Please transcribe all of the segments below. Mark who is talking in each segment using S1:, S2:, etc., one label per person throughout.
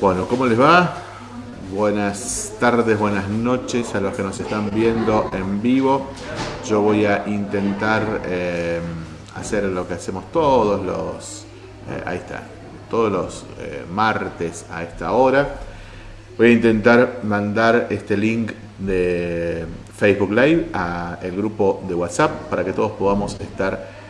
S1: Bueno, ¿cómo les va? Buenas tardes, buenas noches a los que nos están viendo en vivo. Yo voy a intentar eh, hacer lo que hacemos todos los... Eh, ahí está, todos los eh, martes a esta hora. Voy a intentar mandar este link de Facebook Live a el grupo de WhatsApp para que todos podamos estar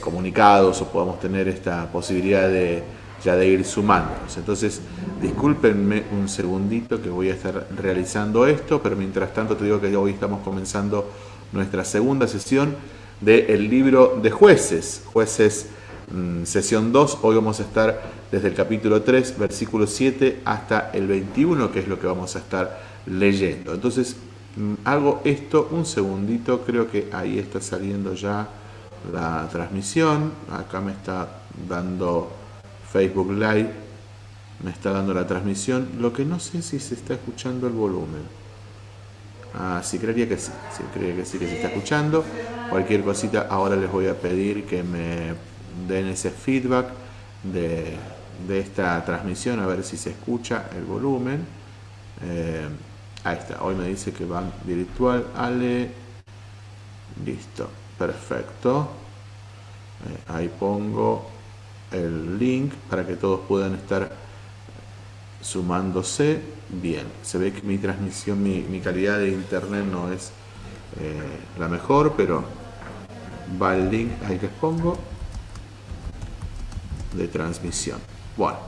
S1: comunicados o podamos tener esta posibilidad de ya de ir sumándonos. Entonces, discúlpenme un segundito que voy a estar realizando esto, pero mientras tanto te digo que hoy estamos comenzando nuestra segunda sesión del libro de jueces, jueces mm, sesión 2, hoy vamos a estar desde el capítulo 3, versículo 7 hasta el 21, que es lo que vamos a estar leyendo. Entonces, mm, hago esto un segundito, creo que ahí está saliendo ya la transmisión, acá me está dando Facebook Live me está dando la transmisión. Lo que no sé si se está escuchando el volumen. Ah, sí, creería que sí. Sí, creería que sí que se está escuchando. Cualquier cosita, ahora les voy a pedir que me den ese feedback de, esta transmisión, a ver si se escucha el volumen. Eh, ahí está, hoy me dice que va virtual. Ale, listo, perfecto. Eh, ahí pongo el link para que todos puedan estar sumándose bien. Se ve que mi transmisión, mi, calidad de internet no es eh, la mejor, pero va el link, ahí les pongo, de transmisión. Bueno,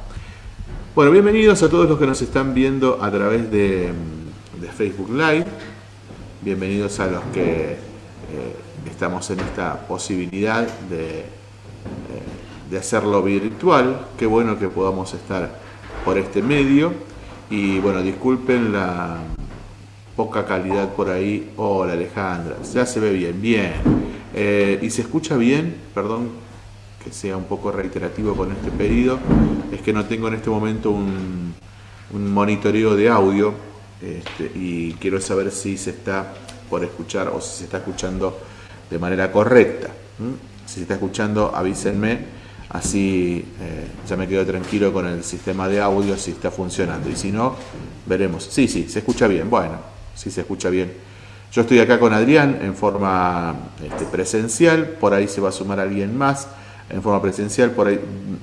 S1: bueno bienvenidos a todos los que nos están viendo a través de, Facebook Live. Bienvenidos a los que eh, estamos en esta posibilidad de... Eh, de hacerlo virtual. Qué bueno que podamos estar por este medio. Y bueno, disculpen la poca calidad por ahí. Hola Alejandra, ya se ve bien, bien. Eh, y se escucha bien, perdón que sea un poco reiterativo con este pedido, es que no tengo en este momento un, monitoreo de audio este, y quiero saber si se está por escuchar o si se está escuchando de manera correcta. Si se está escuchando, avísenme Así eh, ya me quedo tranquilo con el sistema de audio si está funcionando. Y si no, veremos. Sí, sí, se escucha bien. Bueno, sí se escucha bien. Yo estoy acá con Adrián en forma este, presencial. Por ahí se va a sumar alguien más en forma presencial.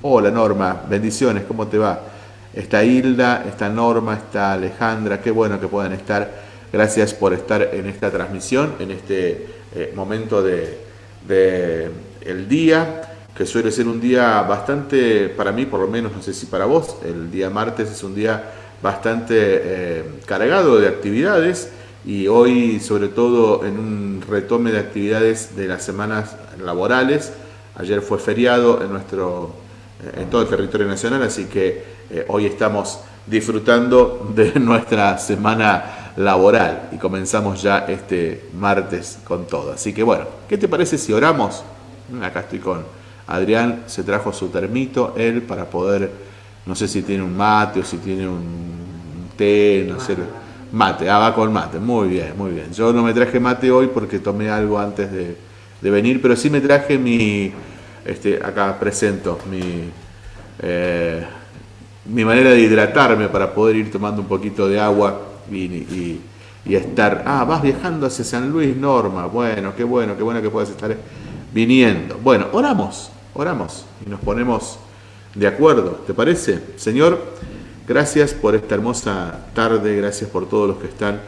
S1: Hola Norma, bendiciones, ¿cómo te va? Está Hilda, está Norma, está Alejandra. Qué bueno que puedan estar. Gracias por estar en esta transmisión, en este eh, momento de, de el día que suele ser un día bastante, para mí por lo menos, no sé si para vos, el día martes es un día bastante eh, cargado de actividades y hoy sobre todo en un retome de actividades de las semanas laborales. Ayer fue feriado en, nuestro, eh, en todo el territorio nacional, así que eh, hoy estamos disfrutando de nuestra semana laboral y comenzamos ya este martes con todo. Así que bueno, ¿qué te parece si oramos? Acá estoy con Adrián se trajo su termito, él, para poder, no sé si tiene un mate o si tiene un té, no sé. Mate, ah, va con mate, muy bien, muy bien. Yo no me traje mate hoy porque tomé algo antes de, venir, pero sí me traje mi, este, acá presento, mi, eh, mi manera de hidratarme para poder ir tomando un poquito de agua y, y estar, ah, vas viajando hacia San Luis, Norma, bueno, qué bueno, qué bueno que puedas estar viniendo. Bueno, oramos, Oramos y nos ponemos de acuerdo, ¿te parece? Señor, gracias por esta hermosa tarde, gracias por todos los que están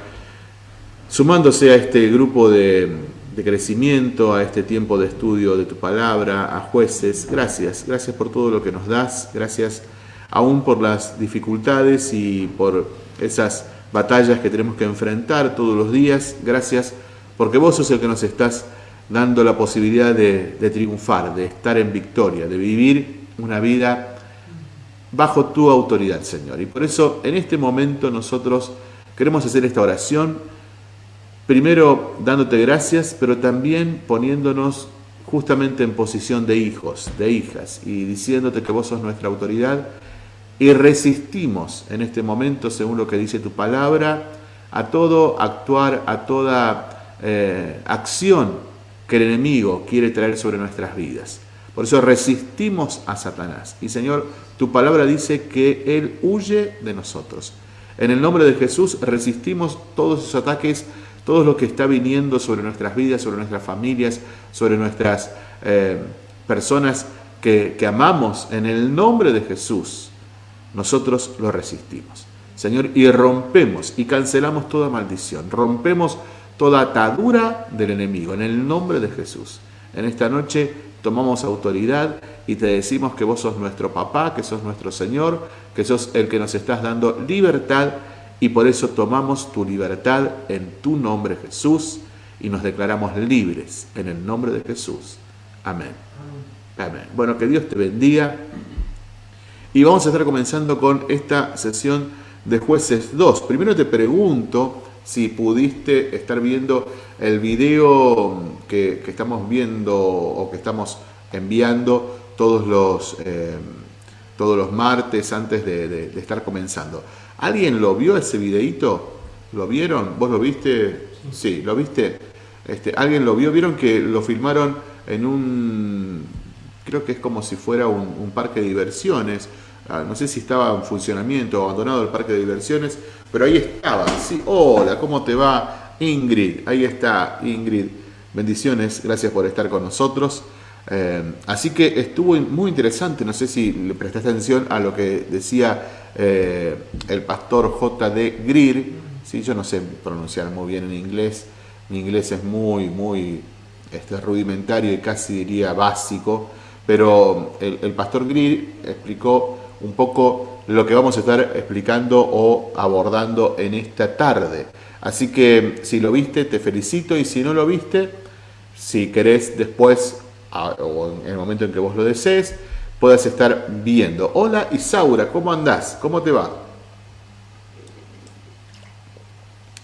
S1: sumándose a este grupo de, crecimiento, a este tiempo de estudio de tu palabra, a jueces. Gracias, gracias por todo lo que nos das, gracias aún por las dificultades y por esas batallas que tenemos que enfrentar todos los días. Gracias porque vos sos el que nos estás dando la posibilidad de, triunfar, de estar en victoria, de vivir una vida bajo tu autoridad, Señor. Y por eso en este momento nosotros queremos hacer esta oración, primero dándote gracias, pero también poniéndonos justamente en posición de hijos, de hijas, y diciéndote que vos sos nuestra autoridad, y resistimos en este momento, según lo que dice tu palabra, a todo actuar, a toda eh, acción que el enemigo quiere traer sobre nuestras vidas. Por eso resistimos a Satanás. Y Señor, tu palabra dice que Él huye de nosotros. En el nombre de Jesús resistimos todos esos ataques, todo lo que está viniendo sobre nuestras vidas, sobre nuestras familias, sobre nuestras eh, personas que, que amamos. En el nombre de Jesús, nosotros lo resistimos. Señor, y rompemos y cancelamos toda maldición, rompemos toda atadura del enemigo, en el nombre de Jesús. En esta noche tomamos autoridad y te decimos que vos sos nuestro papá, que sos nuestro Señor, que sos el que nos estás dando libertad y por eso tomamos tu libertad en tu nombre Jesús y nos declaramos libres en el nombre de Jesús. Amén. Amén. Bueno, que Dios te bendiga. Y vamos a estar comenzando con esta sesión de jueces 2. Primero te pregunto si pudiste estar viendo el video que, estamos viendo o que estamos enviando todos los, eh, todos los martes antes de, estar comenzando. ¿Alguien lo vio ese videito? ¿Lo vieron? ¿Vos lo viste? Sí, ¿lo viste? Este, ¿Alguien lo vio? ¿Vieron que lo filmaron en un, creo que es como si fuera un parque de diversiones? Ah, no sé si estaba en funcionamiento o abandonado el parque de diversiones, pero ahí estaba. Sí, hola, ¿cómo te va? Ingrid, ahí está Ingrid. Bendiciones, gracias por estar con nosotros. Eh, así que estuvo muy interesante, no sé si le prestaste atención a lo que decía eh, el pastor J.D. Greer. ¿sí? Yo no sé pronunciar muy bien en inglés, mi inglés es muy, muy este, rudimentario y casi diría básico, pero el, pastor Greer explicó un poco lo que vamos a estar explicando o abordando en esta tarde. Así que si lo viste, te felicito y si no lo viste, si querés después o en el momento en que vos lo desees, puedas estar viendo. Hola Isaura, ¿cómo andás? ¿Cómo te va?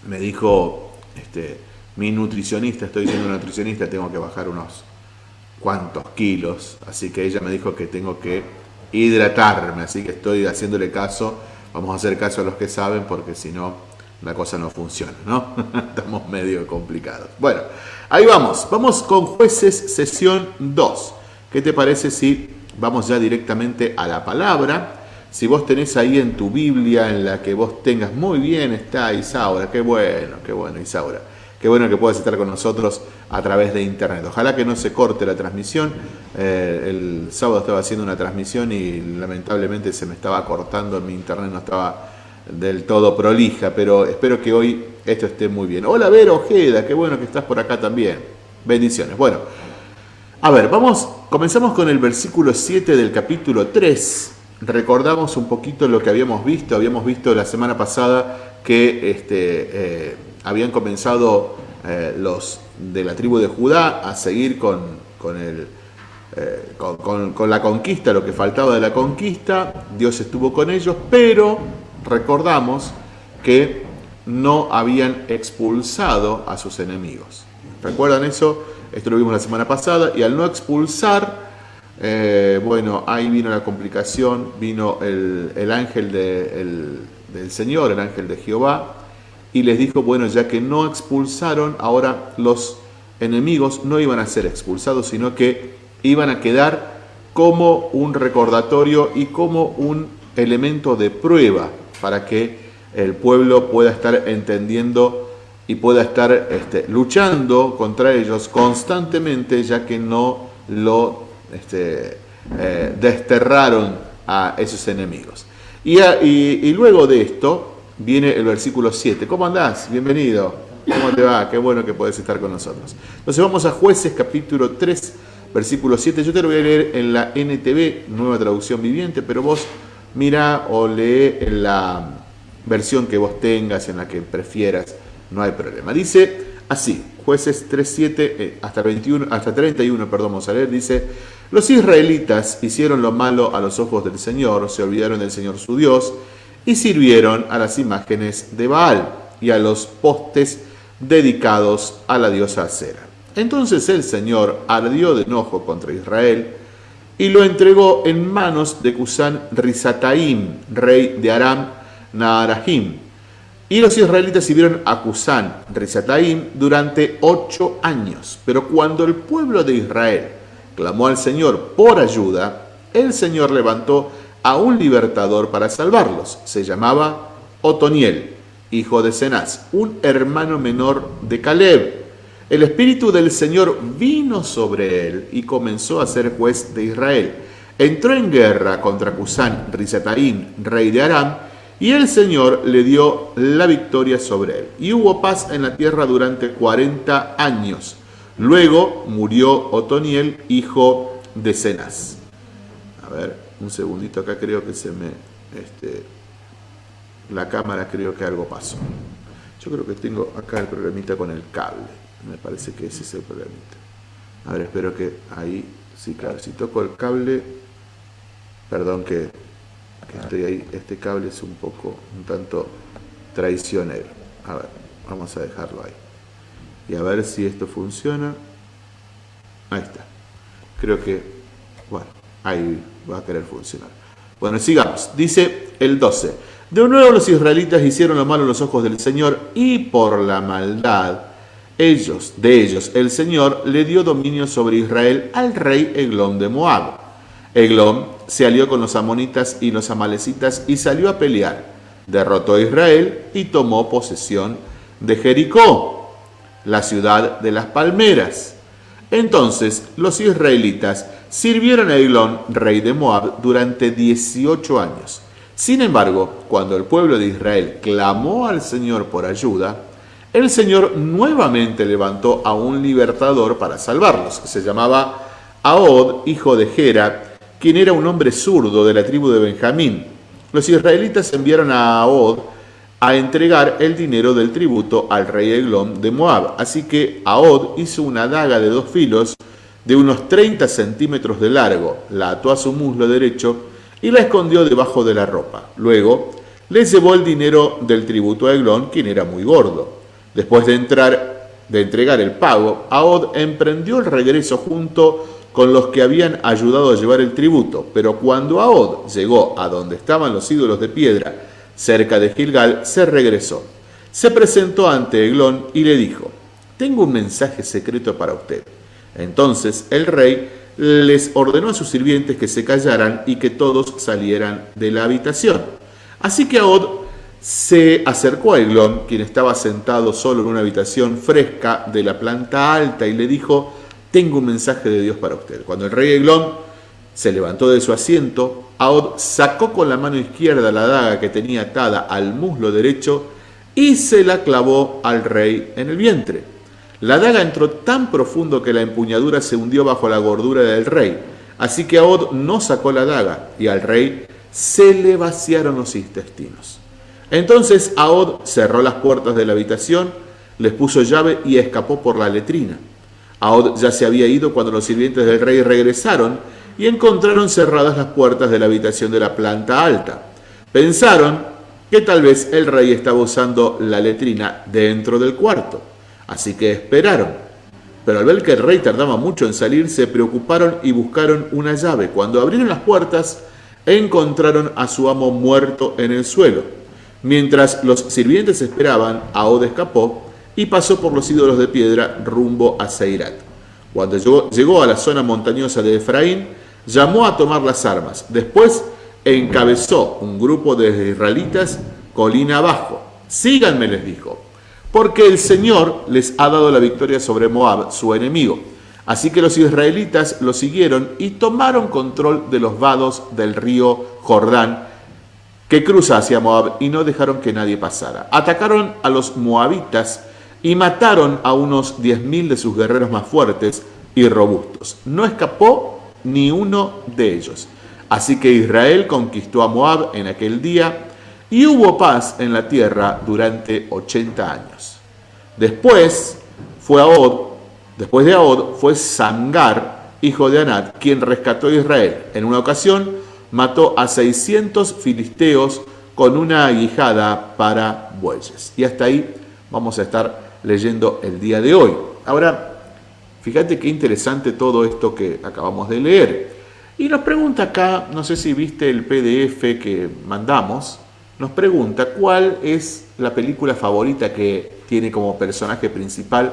S1: Me dijo este, mi nutricionista, estoy siendo nutricionista, tengo que bajar unos cuantos kilos, así que ella me dijo que tengo que hidratarme, así que estoy haciéndole caso, vamos a hacer caso a los que saben porque si no la cosa no funciona, ¿no? Estamos medio complicados. Bueno, ahí vamos, vamos con jueces sesión 2. ¿Qué te parece si vamos ya directamente a la palabra? Si vos tenés ahí en tu Biblia, en la que vos tengas, muy bien está Isaura, qué bueno, qué bueno Isaura. Qué bueno que puedas estar con nosotros a través de internet. Ojalá que no se corte la transmisión. Eh, el sábado estaba haciendo una transmisión y lamentablemente se me estaba cortando, mi internet no estaba del todo prolija, pero espero que hoy esto esté muy bien. Hola Vero Ojeda, qué bueno que estás por acá también. Bendiciones. Bueno, a ver, vamos, comenzamos con el versículo 7 del capítulo 3. Recordamos un poquito lo que habíamos visto. Habíamos visto la semana pasada que este, eh, habían comenzado eh, los de la tribu de Judá a seguir con, con, el, eh, con, la conquista, lo que faltaba de la conquista, Dios estuvo con ellos, pero recordamos que no habían expulsado a sus enemigos. ¿Recuerdan eso? Esto lo vimos la semana pasada, y al no expulsar, eh, bueno, ahí vino la complicación, vino el, ángel del Señor, el ángel de Jehová, y les dijo, bueno, ya que no expulsaron, ahora los enemigos no iban a ser expulsados, sino que iban a quedar como un recordatorio y como un elemento de prueba para que el pueblo pueda estar entendiendo y pueda estar este, luchando contra ellos constantemente, ya que no lo este, eh, desterraron a esos enemigos. y luego de esto, viene el versículo 7. ¿Cómo andás? Bienvenido. ¿Cómo te va? Qué bueno que podés estar con nosotros. Entonces vamos a jueces capítulo 3, versículo 7. Yo te lo voy a leer en la NTV, nueva traducción viviente, pero vos mira o lee en la versión que vos tengas, en la que prefieras, no hay problema. Dice así, jueces 3, 7, eh, hasta, 21, hasta 31, perdón, vamos a leer, dice, los israelitas hicieron lo malo a los ojos del Señor, se olvidaron del Señor su Dios, y sirvieron a las imágenes de Baal y a los postes dedicados a la diosa Acera. Entonces el Señor ardió de enojo contra Israel y lo entregó en manos de Cusán Rizataim, rey de Aram Naharahim. Y los israelitas sirvieron a Cusán Rizataim durante ocho años. Pero cuando el pueblo de Israel clamó al Señor por ayuda, el Señor levantó a un libertador para salvarlos. Se llamaba Otoniel, hijo de Cenaz, un hermano menor de Caleb. El espíritu del Señor vino sobre él y comenzó a ser juez de Israel. Entró en guerra contra Cusán Rizataín, rey de Aram, y el Señor le dio la victoria sobre él. Y hubo paz en la tierra durante 40 años. Luego murió Otoniel, hijo de Cenaz. A ver, un segundito acá creo que se me... Este, la cámara creo que algo pasó. Yo creo que tengo acá el problemita con el cable. Me parece que ese es el problemita. A ver, espero que ahí... Sí, claro, si toco el cable... Perdón que estoy ahí. Este cable es un poco, un tanto traicionero. A ver, vamos a dejarlo ahí. Y a ver si esto funciona. Ahí está. Creo que, bueno, ahí va a querer funcionar. Bueno, sigamos. Dice el 12. De nuevo los israelitas hicieron lo malo en los ojos del Señor y por la maldad ellos, de ellos, el Señor le dio dominio sobre Israel al rey Eglón de Moab. Eglón se alió con los amonitas y los amalecitas y salió a pelear. Derrotó a Israel y tomó posesión de Jericó, la ciudad de las palmeras. Entonces los israelitas sirvieron a Eglón, rey de Moab, durante 18 años. Sin embargo, cuando el pueblo de Israel clamó al Señor por ayuda, el Señor nuevamente levantó a un libertador para salvarlos, se llamaba Ahod, hijo de Gera, quien era un hombre zurdo de la tribu de Benjamín. Los israelitas enviaron a Ahod a entregar el dinero del tributo al rey Eglón de Moab. Así que Ahod hizo una daga de dos filos de unos 30 centímetros de largo, la ató a su muslo derecho y la escondió debajo de la ropa. Luego le llevó el dinero del tributo a Eglón, quien era muy gordo. Después de, entrar, de entregar el pago, Ahod emprendió el regreso junto con los que habían ayudado a llevar el tributo. Pero cuando Ahod llegó a donde estaban los ídolos de piedra, cerca de Gilgal, se regresó. Se presentó ante Eglón y le dijo, tengo un mensaje secreto para usted. Entonces el rey les ordenó a sus sirvientes que se callaran y que todos salieran de la habitación. Así que Ahod se acercó a Eglón, quien estaba sentado solo en una habitación fresca de la planta alta, y le dijo, tengo un mensaje de Dios para usted. Cuando el rey Eglón se levantó de su asiento, Ahod sacó con la mano izquierda la daga que tenía atada al muslo derecho y se la clavó al rey en el vientre. La daga entró tan profundo que la empuñadura se hundió bajo la gordura del rey. Así que Ahod no sacó la daga y al rey se le vaciaron los intestinos. Entonces Ahod cerró las puertas de la habitación, les puso llave y escapó por la letrina. Ahod ya se había ido cuando los sirvientes del rey regresaron y encontraron cerradas las puertas de la habitación de la planta alta. Pensaron que tal vez el rey estaba usando la letrina dentro del cuarto, así que esperaron. Pero al ver que el rey tardaba mucho en salir, se preocuparon y buscaron una llave. Cuando abrieron las puertas, encontraron a su amo muerto en el suelo. Mientras los sirvientes esperaban, Ahod escapó y pasó por los ídolos de piedra rumbo a Seirat. Cuando llegó, llegó, a la zona montañosa de Efraín, llamó a tomar las armas. Después encabezó un grupo de israelitas colina abajo. Síganme, les dijo, porque el Señor les ha dado la victoria sobre Moab, su enemigo. Así que los israelitas lo siguieron y tomaron control de los vados del río Jordán, que cruza hacia Moab, y no dejaron que nadie pasara. Atacaron a los moabitas y mataron a unos 10.000 de sus guerreros más fuertes y robustos. No escapó ni uno de ellos. Así que Israel conquistó a Moab en aquel día y hubo paz en la tierra durante 80 años. Después fue Ahod, después de Ahod fue Sangar, hijo de Anat, quien rescató a Israel. En una ocasión mató a 600 filisteos con una aguijada para bueyes. Y hasta ahí vamos a estar leyendo el día de hoy. Ahora, fíjate qué interesante todo esto que acabamos de leer. Y nos pregunta acá, no sé si viste el PDF que mandamos, nos pregunta cuál es la película favorita que tiene como personaje principal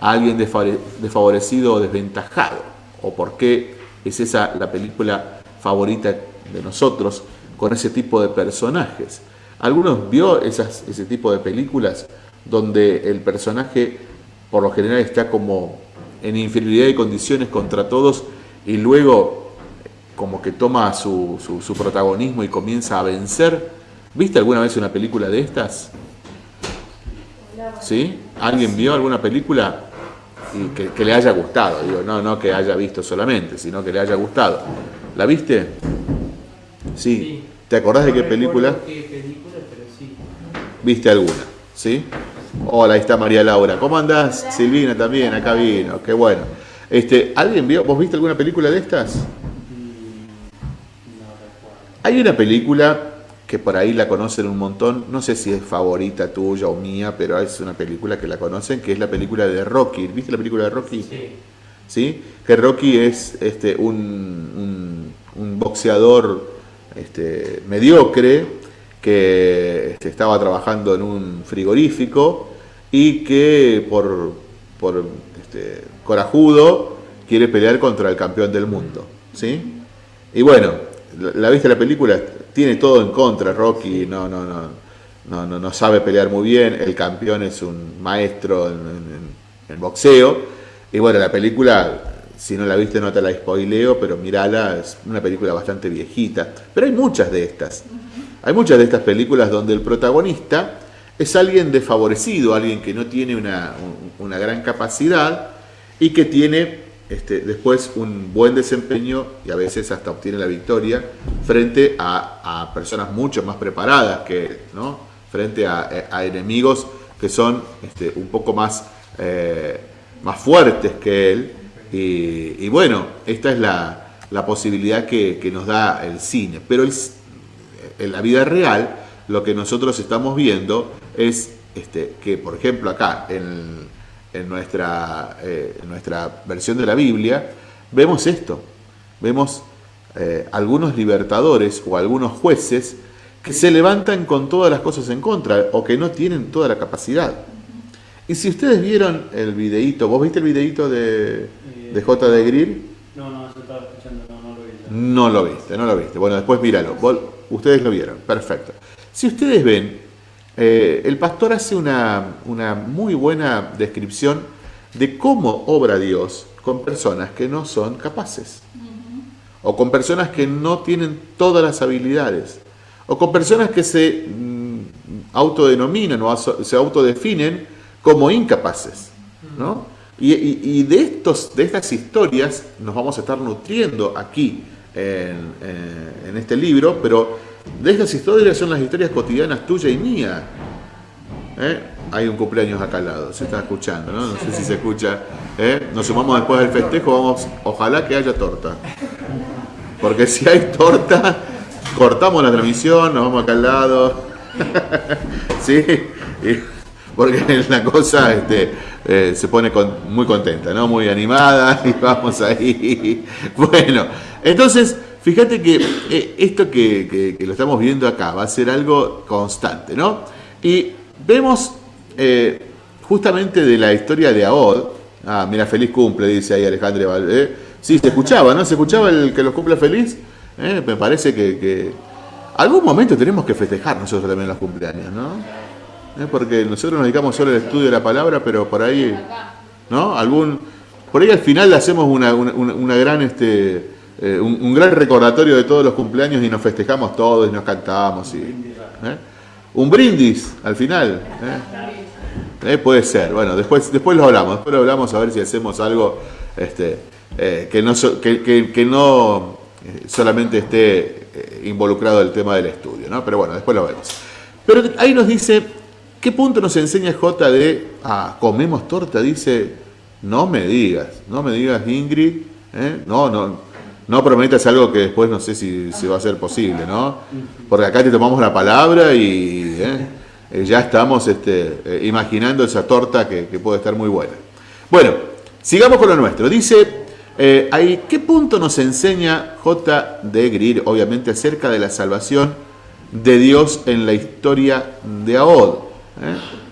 S1: a alguien desfavorecido o desventajado. o por qué es esa la película favorita de nosotros con ese tipo de personajes. ¿Algunos vio ese tipo de películas donde el personaje por lo general está como en inferioridad de condiciones contra todos y luego como que toma su, su, protagonismo y comienza a vencer? ¿Viste alguna vez una película de estas? ¿Sí? ¿Alguien vio alguna película y que, le haya gustado? Digo, no, no que haya visto solamente, sino que le haya gustado. ¿La viste? Sí. ¿Te acordás de qué película? ¿Viste alguna? ¿Sí? Hola, ahí está María Laura. ¿Cómo andás? Silvina también, acá vino. Qué bueno. Este, ¿Alguien vio? ¿Vos viste alguna película de estas? Mm, Hay una película que por ahí la conocen un montón, no sé si es favorita tuya o mía, pero es una película que la conocen, que es la película de Rocky. ¿Viste la película de Rocky? Sí. ¿Sí? Que Rocky es este, un, un, boxeador este, mediocre que este, estaba trabajando en un frigorífico y que por, por este, corajudo quiere pelear contra el campeón del mundo. ¿sí? Y bueno, ¿la viste la película? tiene todo en contra, Rocky no, no, no, no, no, no sabe pelear muy bien, el campeón es un maestro en, boxeo, y bueno, la película, si no la viste no te la spoileo, pero mirala, es una película bastante viejita, pero hay muchas de estas, hay muchas de estas películas donde el protagonista es alguien desfavorecido, alguien que no tiene una, gran capacidad y que tiene este, después un buen desempeño y a veces hasta obtiene la victoria frente a, personas mucho más preparadas que, ¿no? frente a, enemigos que son este, un poco más, eh, más fuertes que él. Y, bueno, esta es la, posibilidad que, nos da el cine. Pero en la vida real, lo que nosotros estamos viendo es este, que, por ejemplo, acá en en nuestra, eh, nuestra versión de la Biblia, vemos esto. Vemos eh, algunos libertadores o algunos jueces que se levantan con todas las cosas en contra o que no tienen toda la capacidad. Y si ustedes vieron el videíto, ¿vos viste el videíto de, de J. de Grill? No, no, yo estaba escuchando, no, no lo viste. No lo viste, no lo viste. Bueno, después míralo. Ustedes lo vieron, perfecto. Si ustedes ven eh, el pastor hace una, muy buena descripción de cómo obra Dios con personas que no son capaces, o con personas que no tienen todas las habilidades, o con personas que se mm, autodenominan o se autodefinen como incapaces. Y, de, estos, de estas historias nos vamos a estar nutriendo aquí en, en este libro, pero de estas historias son las historias cotidianas tuya y mía. ¿Eh? Hay un cumpleaños acá al lado, se está escuchando, ¿no? No sé si se escucha. ¿eh? Nos sumamos después del festejo, vamos, ojalá que haya torta. Porque si hay torta, cortamos la transmisión, nos vamos acá al lado. ¿Sí? porque la cosa este, eh, se pone muy contenta, ¿no? Muy animada y vamos ahí. Bueno, entonces Fíjate que eh, esto que, lo estamos viendo acá va a ser algo constante, ¿no? Y vemos eh, justamente de la historia de Aod, ah, mira, feliz cumple, dice ahí Alejandro Valdés. Sí, se escuchaba, ¿no? ¿Se escuchaba el que los cumple feliz? Eh, me parece que, algún momento tenemos que festejar nosotros también los cumpleaños, ¿no? porque nosotros nos dedicamos solo al estudio de la palabra, pero por ahí, ¿no? Algún, por ahí al final hacemos una, una gran, este, eh, un, gran recordatorio de todos los cumpleaños y nos festejamos todos y nos cantamos. Y, ¿eh? Un brindis al final. ¿eh? puede ser. Bueno, después, después lo hablamos. Después lo hablamos a ver si hacemos algo este, que no, que, no solamente esté involucrado el tema del estudio. ¿no? Pero bueno, después lo vemos. Pero ahí nos dice, ¿qué punto nos enseña J de, ah, comemos torta? Dice, no me digas, no me digas Ingrid, no, no, no prometas algo que después no sé si, va a ser posible, ¿no? Porque acá te tomamos la palabra y ¿eh? Eh, ya estamos este, eh, imaginando esa torta que, puede estar muy buena. Bueno, sigamos con lo nuestro. Dice, ahí, ¿qué punto nos enseña J. de Greer, obviamente, acerca de la salvación de Dios en la historia de Ahod?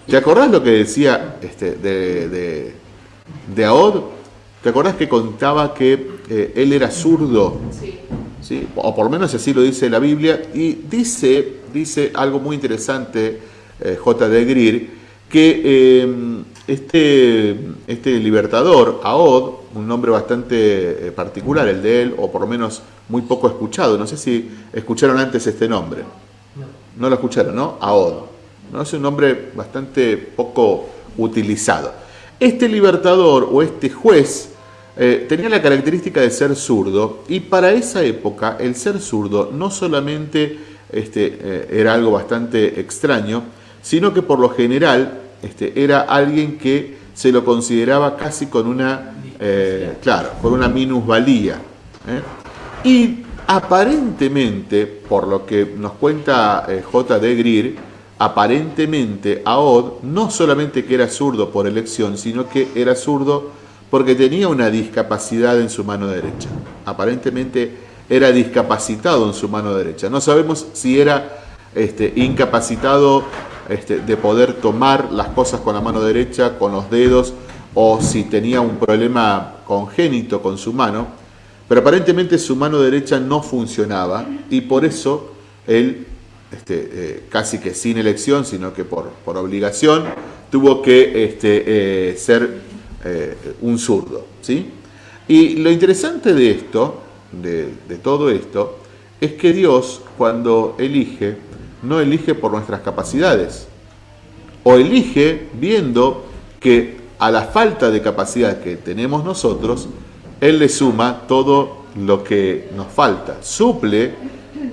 S1: ¿Te acordás lo que decía este, de, de? ¿Te acordás que contaba que eh, él era zurdo, sí. o por lo menos así lo dice la Biblia, y dice, dice algo muy interesante eh, J. de Greer, que eh, este, este libertador, Aod, un nombre bastante particular el de él, o por lo menos muy poco escuchado, no sé si escucharon antes este nombre. No, lo escucharon, ¿no? Aod. ¿no? Es un nombre bastante poco utilizado. Este libertador o este juez eh, tenía la característica de ser zurdo y para esa época el ser zurdo no solamente este, eh, era algo bastante extraño, sino que por lo general este, era alguien que se lo consideraba casi con una, eh, claro, con una minusvalía. Y aparentemente, por lo que nos cuenta J. de Greer, aparentemente Aod no solamente que era zurdo por elección, sino que era zurdo porque tenía una discapacidad en su mano derecha. Aparentemente era discapacitado en su mano derecha. No sabemos si era este, incapacitado este, de poder tomar las cosas con la mano derecha, con los dedos, o si tenía un problema congénito con su mano, pero aparentemente su mano derecha no funcionaba y por eso él este, eh, casi que sin elección, sino que por, por obligación, tuvo que eh, ser eh, un zurdo. ¿sí? Y lo interesante de esto, de, todo esto, es que Dios cuando elige, no elige por nuestras capacidades, o elige viendo que a la falta de capacidad que tenemos nosotros, Él le suma todo lo que nos falta, suple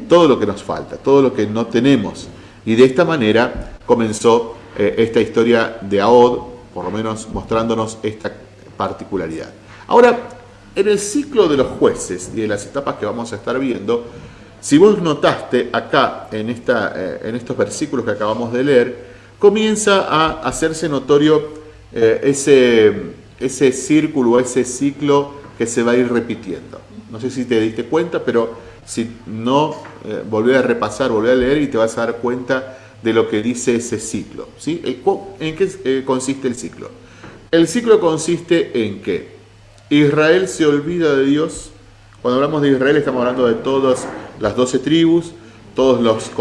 S1: todo lo que nos falta, todo lo que no tenemos. Y de esta manera comenzó eh, esta historia de Aod, por lo menos mostrándonos esta particularidad. Ahora, en el ciclo de los jueces y de las etapas que vamos a estar viendo, si vos notaste acá en, esta, eh, en estos versículos que acabamos de leer, comienza a hacerse notorio eh, ese, ese círculo, ese ciclo que se va a ir repitiendo. No sé si te diste cuenta, pero si no, eh, a repasar, volver a leer y te vas a dar cuenta de lo que dice ese ciclo. ¿sí? ¿En qué eh, consiste el ciclo? El ciclo consiste en que Israel se olvida de Dios. Cuando hablamos de Israel estamos hablando de todas las doce tribus, todos los,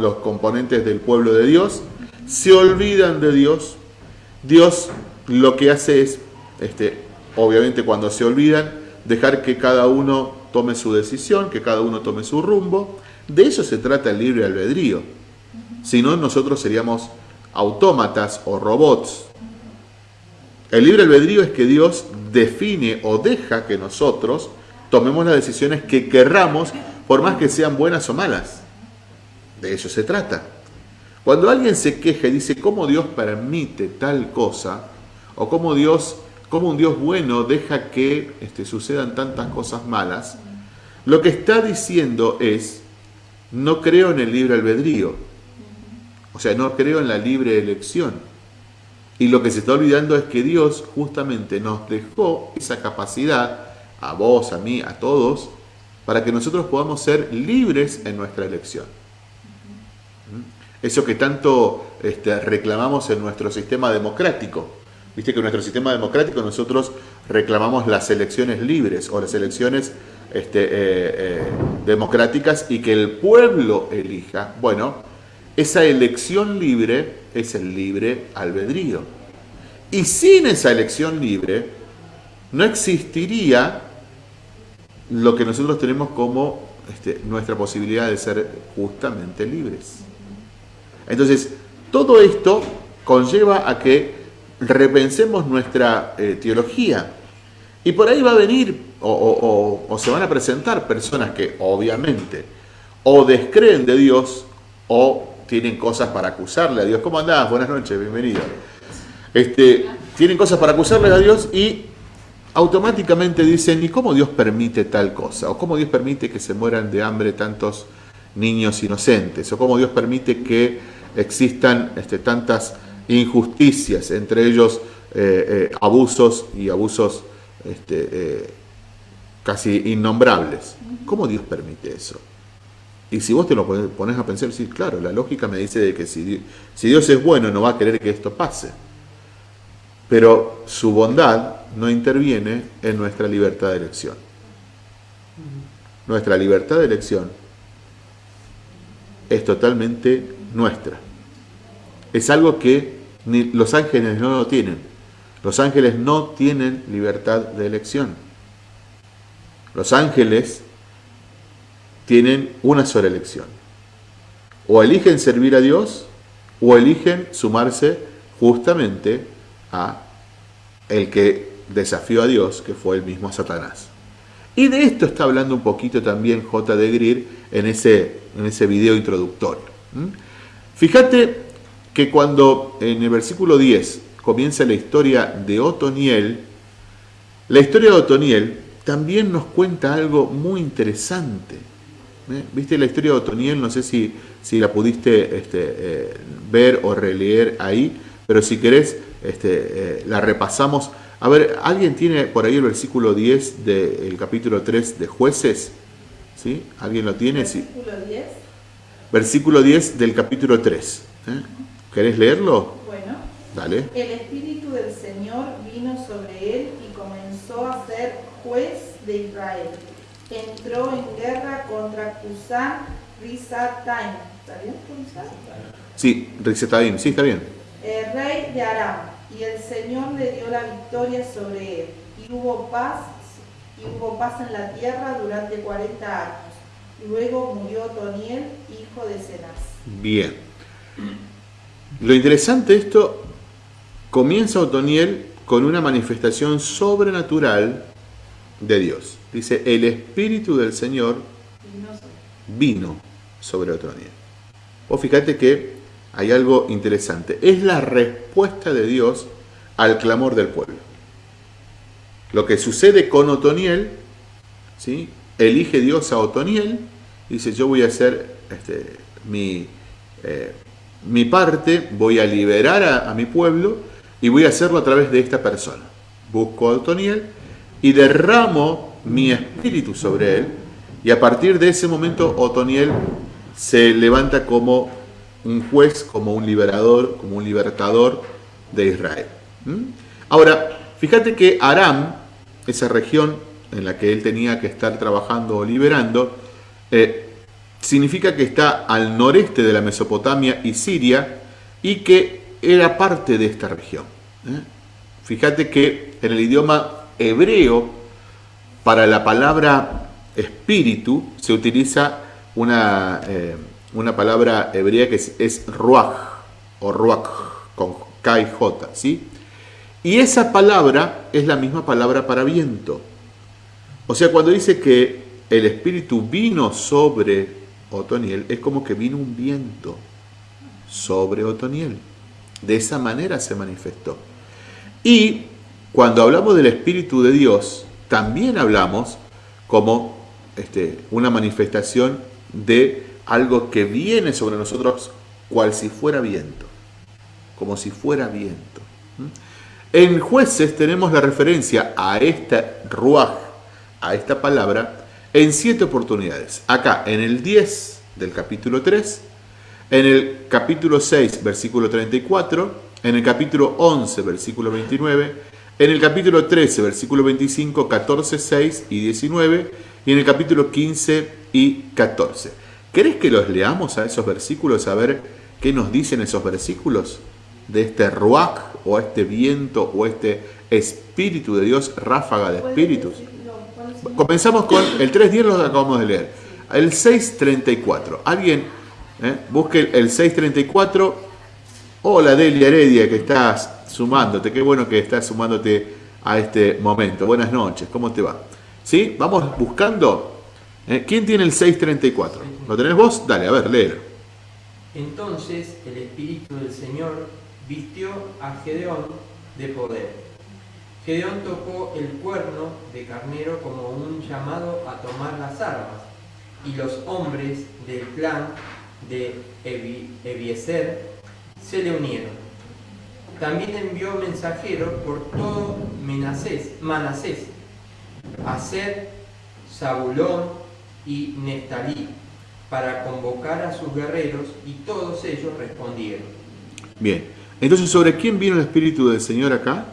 S1: los componentes del pueblo de Dios. Se olvidan de Dios. Dios lo que hace es, este, obviamente cuando se olvidan, dejar que cada uno tome su decisión, que cada uno tome su rumbo. De eso se trata el libre albedrío. Si no, nosotros seríamos autómatas o robots. El libre albedrío es que Dios define o deja que nosotros tomemos las decisiones que querramos, por más que sean buenas o malas. De eso se trata. Cuando alguien se queja y dice cómo Dios permite tal cosa, o cómo Dios, cómo un Dios bueno deja que este, sucedan tantas cosas malas, lo que está diciendo es, no creo en el libre albedrío, o sea, no creo en la libre elección. Y lo que se está olvidando es que Dios justamente nos dejó esa capacidad, a vos, a mí, a todos, para que nosotros podamos ser libres en nuestra elección. Eso que tanto este, reclamamos en nuestro sistema democrático. Viste que en nuestro sistema democrático nosotros reclamamos las elecciones libres o las elecciones este, eh, eh, democráticas y que el pueblo elija, bueno, esa elección libre es el libre albedrío. Y sin esa elección libre no existiría lo que nosotros tenemos como este, nuestra posibilidad de ser justamente libres. Entonces, todo esto conlleva a que repensemos nuestra eh, teología. Y por ahí va a venir o, se van a presentar personas que obviamente o descreen de Dios o tienen cosas para acusarle a Dios. ¿Cómo andás? Buenas noches, bienvenido. Este, tienen cosas para acusarle a Dios y automáticamente dicen, ¿y cómo Dios permite tal cosa? ¿O cómo Dios permite que se mueran de hambre tantos niños inocentes? ¿O cómo Dios permite que existan este, tantas injusticias, entre ellos eh, eh, abusos y abusos este, eh, casi innombrables. ¿Cómo Dios permite eso? Y si vos te lo pones a pensar, sí, claro, la lógica me dice de que si, si Dios es bueno no va a querer que esto pase. Pero su bondad no interviene en nuestra libertad de elección. nuestra libertad de elección es totalmente nuestra. Es algo que los ángeles no lo tienen. Los ángeles no tienen libertad de elección. Los ángeles tienen una sola elección. O eligen servir a Dios o eligen sumarse justamente a el que desafió a Dios, que fue el mismo Satanás. Y de esto está hablando un poquito también J. de Greer en ese, en ese video introductorio. Fíjate que cuando en el versículo 10 comienza la historia de Otoniel, la historia de Otoniel también nos cuenta algo muy interesante. ¿Eh? ¿Viste la historia de Otoniel? No sé si, si la pudiste este, eh, ver o releer ahí, pero si querés este, eh, la repasamos. A ver, ¿alguien tiene por ahí el versículo 10 del capítulo 3 de jueces? ¿Sí? ¿Alguien lo tiene?
S2: ¿Versículo 10?
S1: Versículo 10 del capítulo 3. ¿eh? ¿Querés leerlo?
S2: Bueno.
S1: Dale.
S2: El Espíritu del Señor vino sobre él y comenzó a ser juez de Israel. Entró en guerra contra Cusán Rizataim. ¿Está bien pronunciado?
S1: Sí, Rizataim, sí, está bien.
S2: El rey de Aram y el Señor le dio la victoria sobre él, y hubo paz, y hubo paz en la tierra durante 40 años. Luego murió Toniel, hijo de Cenaz.
S1: Bien. Lo interesante de esto, comienza Otoniel con una manifestación sobrenatural de Dios. Dice, el Espíritu del Señor vino sobre Otoniel. O fíjate que hay algo interesante. Es la respuesta de Dios al clamor del pueblo. Lo que sucede con Otoniel, ¿sí? elige Dios a Otoniel, dice, yo voy a hacer este, mi, eh, mi parte, voy a liberar a, a, mi pueblo y voy a hacerlo a través de esta persona. Busco a Otoniel y derramo mi espíritu sobre él, y a partir de ese momento Otoniel se levanta como un juez, como un liberador, como un libertador de Israel. Ahora, fíjate que Aram, esa región en la que él tenía que estar trabajando o liberando, eh, significa que está al noreste de la Mesopotamia y Siria y que era parte de esta región. ¿eh? Fíjate que en el idioma hebreo, para la palabra espíritu, se utiliza una... Eh, una palabra hebrea que es, ruach o ruach con K y J, ¿sí? Y esa palabra es la misma palabra para viento. O sea, cuando dice que el Espíritu vino sobre Otoniel, es como que vino un viento sobre Otoniel. De esa manera se manifestó. Y cuando hablamos del Espíritu de Dios, también hablamos como este, una manifestación de algo que viene sobre nosotros cual si fuera viento, como si fuera viento. En jueces tenemos la referencia a esta ruaj, a esta palabra, en siete oportunidades. Acá, en el 10 del capítulo 3, en el capítulo 6, versículo 34, en el capítulo 11, versículo 29, en el capítulo 13, versículo 25, 14, 6 y 19, y en el capítulo 15 y 14. ¿Querés que los leamos a esos versículos a ver qué nos dicen esos versículos? De este ruach o este viento o este espíritu de Dios, ráfaga de espíritus. Comenzamos con el 3.10, lo acabamos de leer. El 6.34. Alguien eh, busque el 6.34. Hola Delia Heredia que estás sumándote. Qué bueno que estás sumándote a este momento. Buenas noches, ¿cómo te va? ¿Sí? Vamos buscando. ¿Eh? ¿Quién tiene el 6.34? ¿Lo tenés vos? Dale, a ver, léelo.
S3: Entonces el Espíritu del Señor vistió a Gedeón de poder. Gedeón tocó el cuerno de carnero como un llamado a tomar las armas, y los hombres del clan de Ebiezer se le unieron. También envió mensajeros por todo Manasés, Manasés, Aser, Zabulón y Neftalí, para convocar a sus guerreros y todos ellos respondieron.
S1: Bien, entonces ¿sobre quién vino el Espíritu del Señor acá?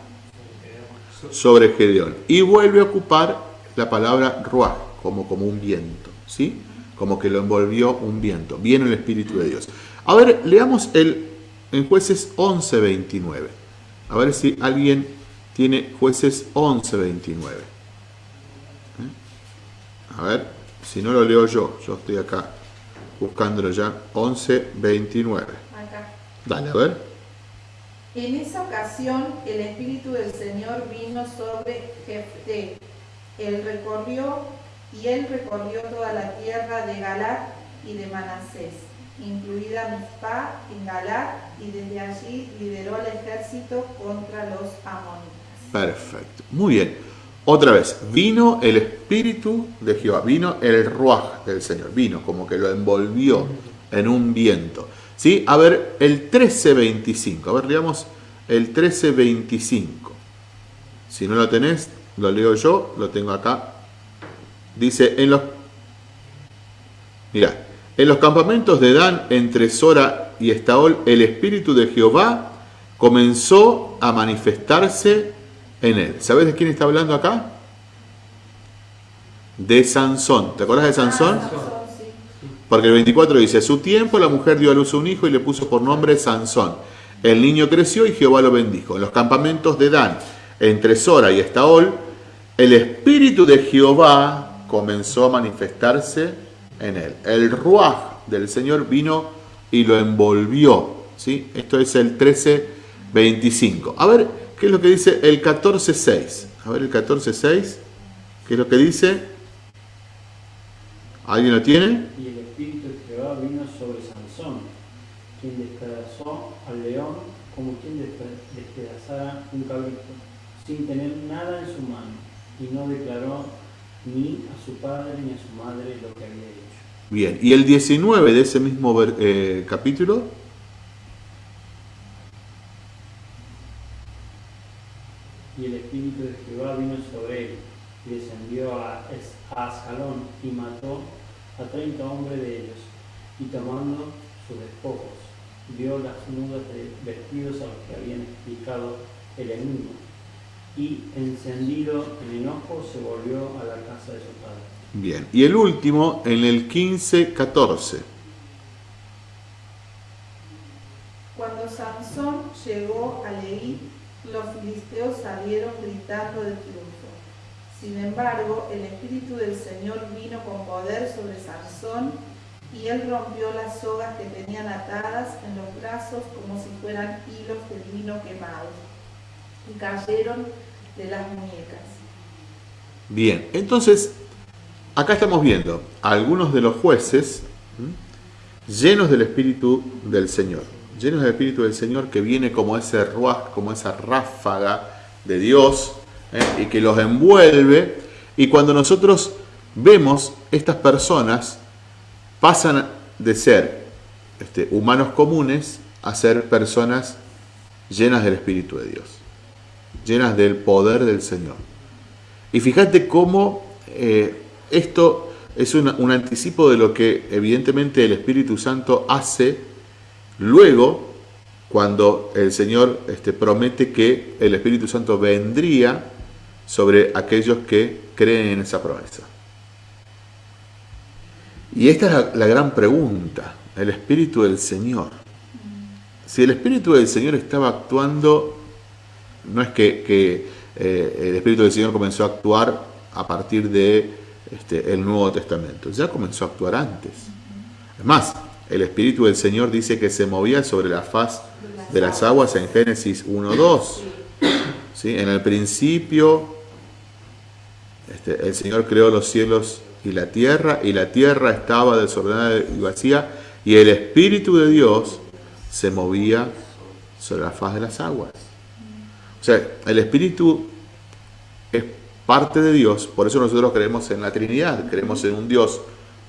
S1: Sobre Gedeón. Y vuelve a ocupar la palabra Ruach, como, como un viento, ¿sí? Como que lo envolvió un viento. Viene el Espíritu de Dios. A ver, leamos el, en jueces 11, 29. A ver si alguien tiene jueces 11, 29. ¿Eh? A ver, si no lo leo yo, yo estoy acá buscándolo ya. 11, 29.
S2: Acá.
S1: Dale, a ver.
S2: En esa ocasión el Espíritu del Señor vino sobre Jefté. Él recorrió y él recorrió toda la tierra de Galat y de Manasés, incluida Mizpah Galat, y desde allí lideró el ejército contra los amonitas.
S1: Perfecto. Muy bien. Otra vez, vino el Espíritu de Jehová, vino el Ruach del Señor, vino como que lo envolvió en un viento. ¿Sí? A ver, el 13.25, a ver, leamos el 13.25. Si no lo tenés, lo leo yo, lo tengo acá. Dice, en los, mira, en los campamentos de Dan, entre Sora y Estaol, el Espíritu de Jehová comenzó a manifestarse en él. ¿Sabes de quién está hablando acá? De Sansón. ¿Te acuerdas de Sansón?
S2: Ah.
S1: Porque el 24 dice, a su tiempo la mujer dio a luz a un hijo y le puso por nombre Sansón. El niño creció y Jehová lo bendijo. En los campamentos de Dan, entre Sora y Estaol, el espíritu de Jehová comenzó a manifestarse en él. El ruaj del Señor vino y lo envolvió. ¿sí? Esto es el 13.25. A ver, ¿qué es lo que dice el 14.6? A ver el 14.6. ¿Qué es lo que dice? ¿Alguien lo tiene?
S4: Y el espíritu de Jehová vino sobre Sansón, quien despedazó al león como quien despe- despedazara un cabrito, sin tener nada en su mano, y no declaró ni a su padre ni a su madre lo que había hecho.
S1: Bien, y el 19 de ese mismo eh, capítulo,
S4: Y el espíritu de Jehová vino sobre él, y descendió a, Ascalón, y mató a treinta hombres de ellos, y tomando sus despojos, dio las nudas de vestidos a los que habían explicado el enigma, y encendido en enojo se volvió a la casa de su padre.
S1: Bien, y el último en el 15-14.
S2: Cuando Sansón llegó a Leí, los filisteos salieron gritando de triunfo. Sin embargo, el Espíritu del Señor vino con poder sobre Sansón y él rompió las sogas que tenían atadas en los brazos como si fueran hilos de lino quemados y cayeron de las muñecas.
S1: Bien, entonces, acá estamos viendo a algunos de los jueces llenos del Espíritu del Señor, llenos del Espíritu del Señor que viene como ese ruaj, como esa ráfaga de Dios ¿eh? y que los envuelve. Y cuando nosotros vemos estas personas, pasan de ser este, humanos comunes a ser personas llenas del Espíritu de Dios, llenas del poder del Señor. Y fíjate cómo eh, esto es un anticipo de lo que evidentemente el Espíritu Santo hace luego cuando el Señor este, promete que el Espíritu Santo vendría sobre aquellos que creen en esa promesa. Y esta es la, gran pregunta, el Espíritu del Señor. Si el Espíritu del Señor estaba actuando, no es que, que, eh, el Espíritu del Señor comenzó a actuar a partir de este, el Nuevo Testamento, ya comenzó a actuar antes. Es más, el Espíritu del Señor dice que se movía sobre la faz de las aguas en Génesis 1.2. ¿sí? En el principio, este, el Señor creó los cielos y la tierra, y la tierra estaba desordenada y vacía, y el Espíritu de Dios se movía sobre la faz de las aguas. O sea, el Espíritu es parte de Dios, por eso nosotros creemos en la Trinidad, creemos en un Dios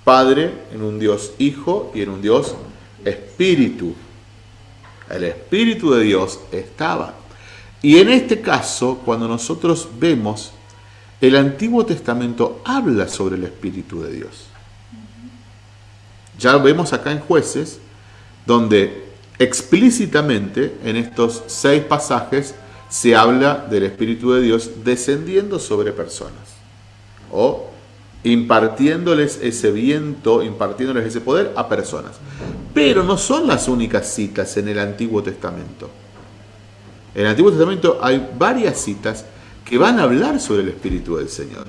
S1: Padre, en un Dios Hijo y en un Dios Espíritu. El Espíritu de Dios estaba. Y en este caso, cuando nosotros vemos, el Antiguo Testamento habla sobre el Espíritu de Dios. Ya vemos acá en jueces, donde explícitamente en estos seis pasajes se habla del Espíritu de Dios descendiendo sobre personas o impartiéndoles ese viento, impartiéndoles ese poder a personas. Pero no son las únicas citas en el Antiguo Testamento. En el Antiguo Testamento hay varias citas que van a hablar sobre el Espíritu del Señor.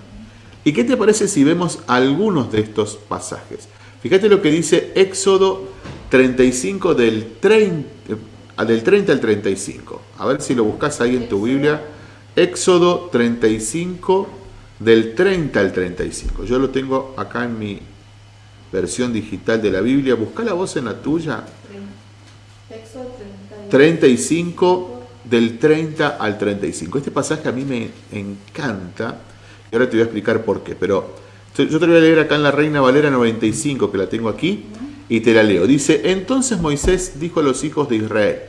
S1: ¿Y qué te parece si vemos algunos de estos pasajes? Fíjate lo que dice Éxodo 35 del 30, eh, del 30 al 35. A ver si lo buscas ahí en tu Biblia. Éxodo 35 del 30 al 35. Yo lo tengo acá en mi versión digital de la Biblia. Busca la voz en la tuya. 35 del 30 al 35. Este pasaje a mí me encanta. Y ahora te voy a explicar por qué. Pero yo te voy a leer acá en la Reina Valera 95, que la tengo aquí, y te la leo. Dice, entonces Moisés dijo a los hijos de Israel,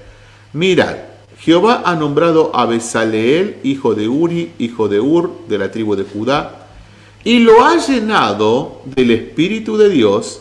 S1: mirad, Jehová ha nombrado a Besaleel, hijo de Uri, hijo de Ur, de la tribu de Judá, y lo ha llenado del Espíritu de Dios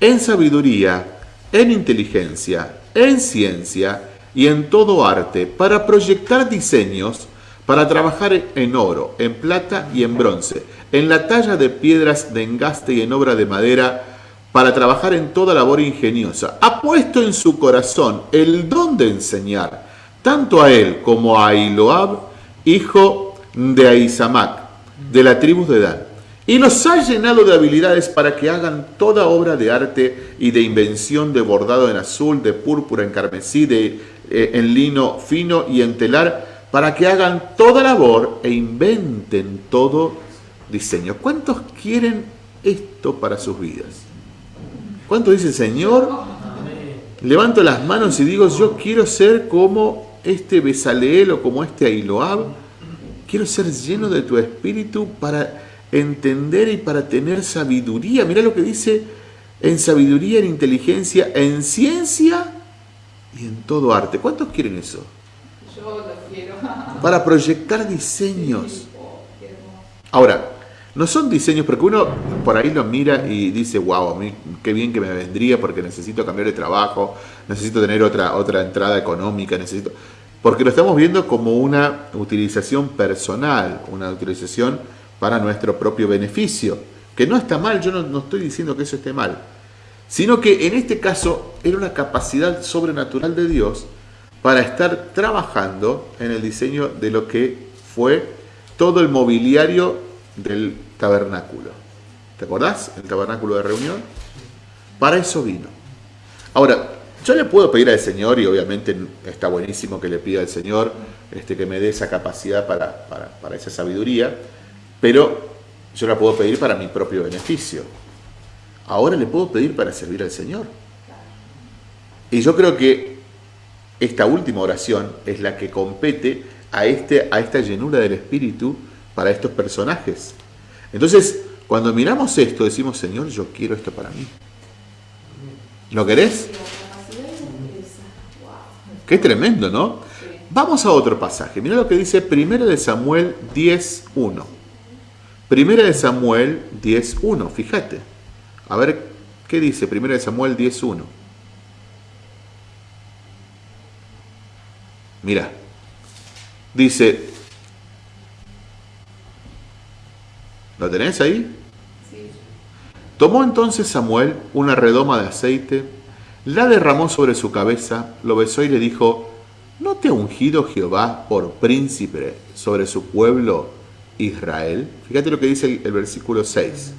S1: en sabiduría, en inteligencia, en ciencia y en todo arte, para proyectar diseños, para trabajar en oro, en plata y en bronce, en la talla de piedras de engaste y en obra de madera, para trabajar en toda labor ingeniosa. Ha puesto en su corazón el don de enseñar tanto a él como a Iloab, hijo de Aizamac, de la tribu de Dan. Y los ha llenado de habilidades para que hagan toda obra de arte y de invención de bordado en azul, de púrpura, en carmesí, de, eh, en lino fino y en telar, para que hagan toda labor e inventen todo diseño. ¿Cuántos quieren esto para sus vidas? ¿Cuántos dicen, Señor? Levanto las manos y digo, yo quiero ser como este Besaleel o como este Ailoab. Quiero ser lleno de tu espíritu para entender y para tener sabiduría. Mira lo que dice en sabiduría, en inteligencia, en ciencia y en todo arte. ¿Cuántos quieren eso?
S2: Yo lo quiero.
S1: Para proyectar diseños. Ahora, no son diseños porque uno por ahí lo mira y dice, wow, a mí qué bien que me vendría porque necesito cambiar de trabajo, necesito tener otra, otra entrada económica, necesito... Porque lo estamos viendo como una utilización personal, una utilización para nuestro propio beneficio, que no está mal, yo no, no estoy diciendo que eso esté mal, sino que en este caso era una capacidad sobrenatural de Dios para estar trabajando en el diseño de lo que fue todo el mobiliario del tabernáculo. ¿Te acordás? El tabernáculo de reunión. Para eso vino. Ahora, yo le puedo pedir al Señor, y obviamente está buenísimo que le pida al Señor este, que me dé esa capacidad para, para esa sabiduría, pero yo la puedo pedir para mi propio beneficio. Ahora le puedo pedir para servir al Señor. Y yo creo que esta última oración es la que compete a, este, a esta llenura del Espíritu para estos personajes. Entonces, cuando miramos esto, decimos, Señor, yo quiero esto para mí. ¿Lo querés? Qué tremendo, ¿no? Vamos a otro pasaje. Mira lo que dice 1 de Samuel 10.1. 1 de Samuel 10.1, fíjate. A ver, ¿qué dice 1 de Samuel 10.1? Mira, dice, ¿Lo tenés ahí? Sí. Tomó entonces Samuel una redoma de aceite, la derramó sobre su cabeza, lo besó y le dijo, ¿no te ha ungido Jehová por príncipe sobre su pueblo Israel? Fíjate lo que dice el, versículo 6.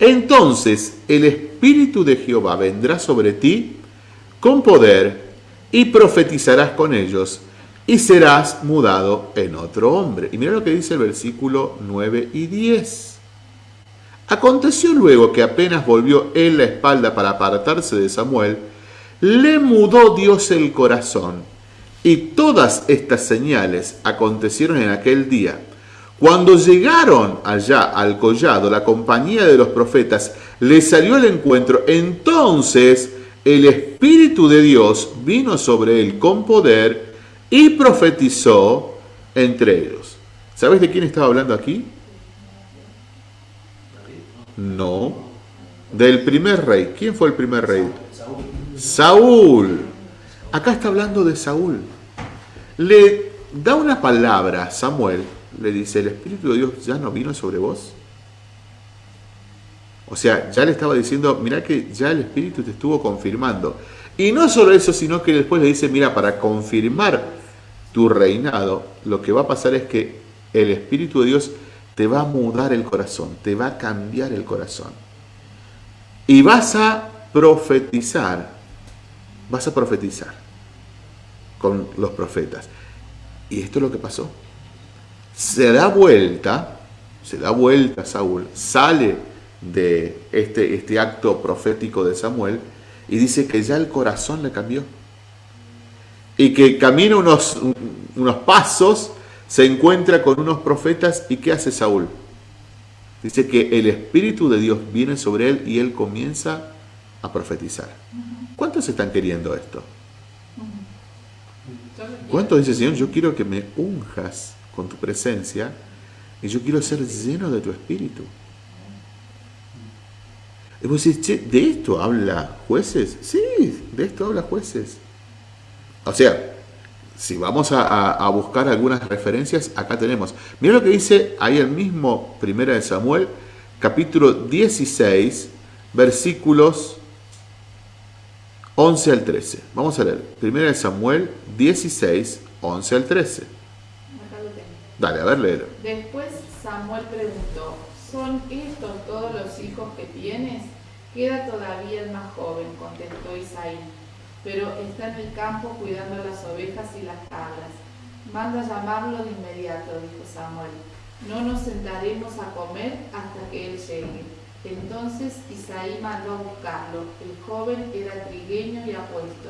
S1: Entonces el Espíritu de Jehová vendrá sobre ti con poder y profetizarás con ellos y serás mudado en otro hombre. Y mira lo que dice el versículo 9 y 10. Aconteció luego que apenas volvió él la espalda para apartarse de Samuel, le mudó Dios el corazón. Y todas estas señales acontecieron en aquel día. Cuando llegaron allá al collado, la compañía de los profetas le salió al encuentro. Entonces el Espíritu de Dios vino sobre él con poder y profetizó entre ellos. ¿Sabes de quién estaba hablando aquí? No, del primer rey. ¿Quién fue el primer rey? Saúl. Acá está hablando de Saúl. Le da una palabra a Samuel, le dice, ¿el Espíritu de Dios ya no vino sobre vos? O sea, ya le estaba diciendo, mira que ya el Espíritu te estuvo confirmando. Y no solo eso, sino que después le dice, mira, para confirmar tu reinado, lo que va a pasar es que el Espíritu de Dios te va a mudar el corazón, te va a cambiar el corazón. Y vas a profetizar, vas a profetizar con los profetas. Y esto es lo que pasó. Se da vuelta, se da vuelta Saúl, sale de este, este acto profético de Samuel y dice que ya el corazón le cambió. Y que camina unos, unos pasos, se encuentra con unos profetas y ¿qué hace Saúl? Dice que el Espíritu de Dios viene sobre él y él comienza a profetizar. ¿Cuántos están queriendo esto? ¿Cuántos dice Señor, yo quiero que me unjas con tu presencia y yo quiero ser lleno de tu Espíritu? Y vos decís, ¿de esto habla jueces? Sí, de esto habla jueces. O sea, si vamos a, buscar algunas referencias, acá tenemos. Mira lo que dice ahí el mismo Primera de Samuel, capítulo 16, versículos 11 al 13. Vamos a leer. Primera de Samuel 16, 11 al 13. Dale, a ver, léelo.
S2: Después Samuel preguntó, ¿son estos todos los hijos que tienes? Queda todavía el más joven, contestó Isaí pero está en el campo cuidando las ovejas y las cabras. Manda llamarlo de inmediato, dijo Samuel. No nos sentaremos a comer hasta que él llegue. Entonces Isaí mandó a buscarlo. El joven era trigueño y apuesto,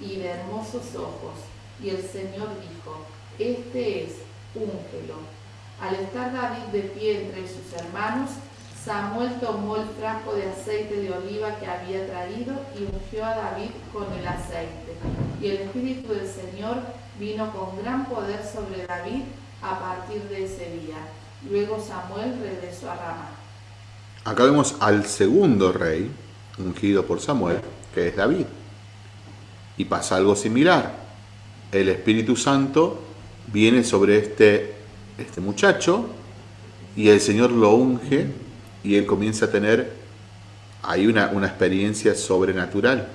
S2: y de hermosos ojos. Y el Señor dijo, Este es, úngelo. Al estar David de pie entre sus hermanos, Samuel tomó el frasco de aceite de oliva que había traído y ungió a David con el aceite. Y el Espíritu del Señor vino con gran poder sobre David a partir de ese día. Luego Samuel regresó a Ramá.
S1: Acá vemos al segundo rey, ungido por Samuel, que es David. Y pasa algo similar. El Espíritu Santo viene sobre este, este muchacho y el Señor lo unge y él comienza a tener ahí una, una experiencia sobrenatural.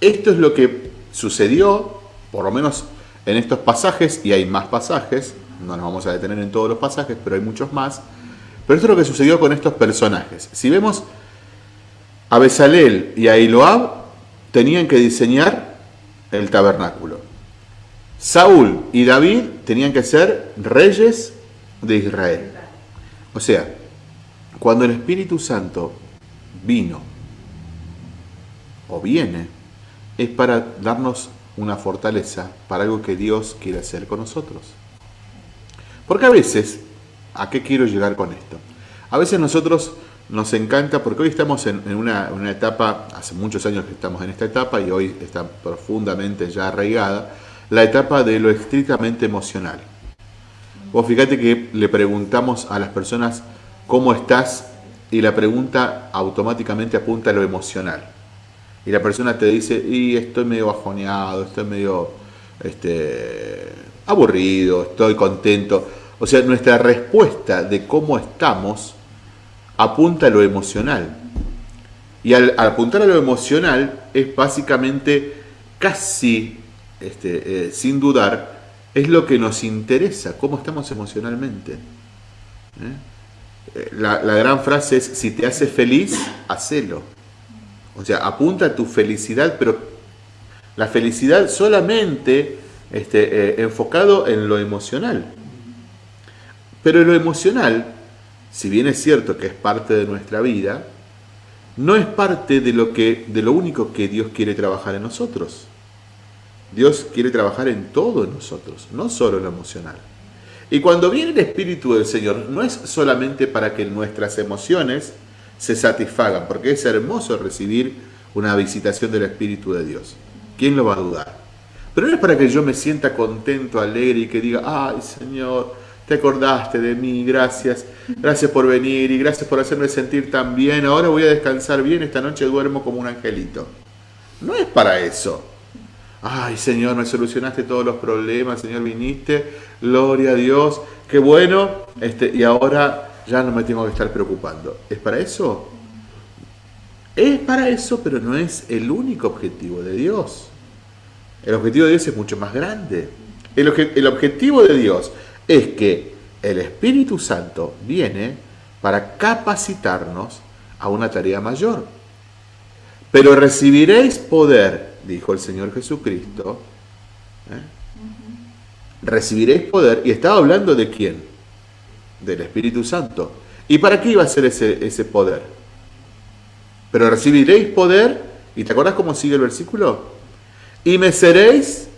S1: Esto es lo que sucedió, por lo menos en estos pasajes, y hay más pasajes, no nos vamos a detener en todos los pasajes, pero hay muchos más, pero esto es lo que sucedió con estos personajes. Si vemos, a Besalel y a Iloab tenían que diseñar el tabernáculo. Saúl y David tenían que ser reyes de Israel. O sea, cuando el Espíritu Santo vino o viene, es para darnos una fortaleza para algo que Dios quiere hacer con nosotros. Porque a veces, ¿a qué quiero llegar con esto? A veces nosotros nos encanta, porque hoy estamos en, una, una, etapa, hace muchos años que estamos en esta etapa y hoy está profundamente ya arraigada, la etapa de lo estrictamente emocional. Vos fíjate que le preguntamos a las personas ¿cómo estás? Y la pregunta automáticamente apunta a lo emocional. Y la persona te dice, y estoy medio bajoneado, estoy medio este, aburrido, estoy contento. O sea, nuestra respuesta de cómo estamos apunta a lo emocional. Y al, apuntar a lo emocional es básicamente casi, este, eh, sin dudar, es lo que nos interesa, cómo estamos emocionalmente. ¿Eh? la, gran frase es, si te hace feliz, hacelo. O sea, apunta a tu felicidad, pero la felicidad solamente este, eh, enfocado en lo emocional. Pero lo emocional, si bien es cierto que es parte de nuestra vida, no es parte de lo, que, de lo único que Dios quiere trabajar en nosotros. Dios quiere trabajar en todo en nosotros, no solo en lo emocional. Y cuando viene el Espíritu del Señor, no es solamente para que nuestras emociones se satisfagan, porque es hermoso recibir una visitación del Espíritu de Dios. ¿Quién lo va a dudar? Pero no es para que yo me sienta contento, alegre y que diga, ay Señor, te acordaste de mí, gracias, gracias por venir y gracias por hacerme sentir tan bien, ahora voy a descansar bien, esta noche duermo como un angelito. No es para eso. Ay, Señor, me solucionaste todos los problemas, Señor, viniste, gloria a Dios, qué bueno, este, y ahora ya no me tengo que estar preocupando. ¿Es para eso? Es para eso, pero no es el único objetivo de Dios. El objetivo de Dios es mucho más grande. El, el objetivo de Dios es que el Espíritu Santo viene para capacitarnos a una tarea mayor. Pero recibiréis poder, dijo el Señor Jesucristo. ¿eh? Recibiréis poder, y estaba hablando de quién? Del Espíritu Santo. ¿Y para qué iba a ser ese, ese poder? Pero recibiréis poder, y te acuerdas cómo sigue el versículo? Y me seréis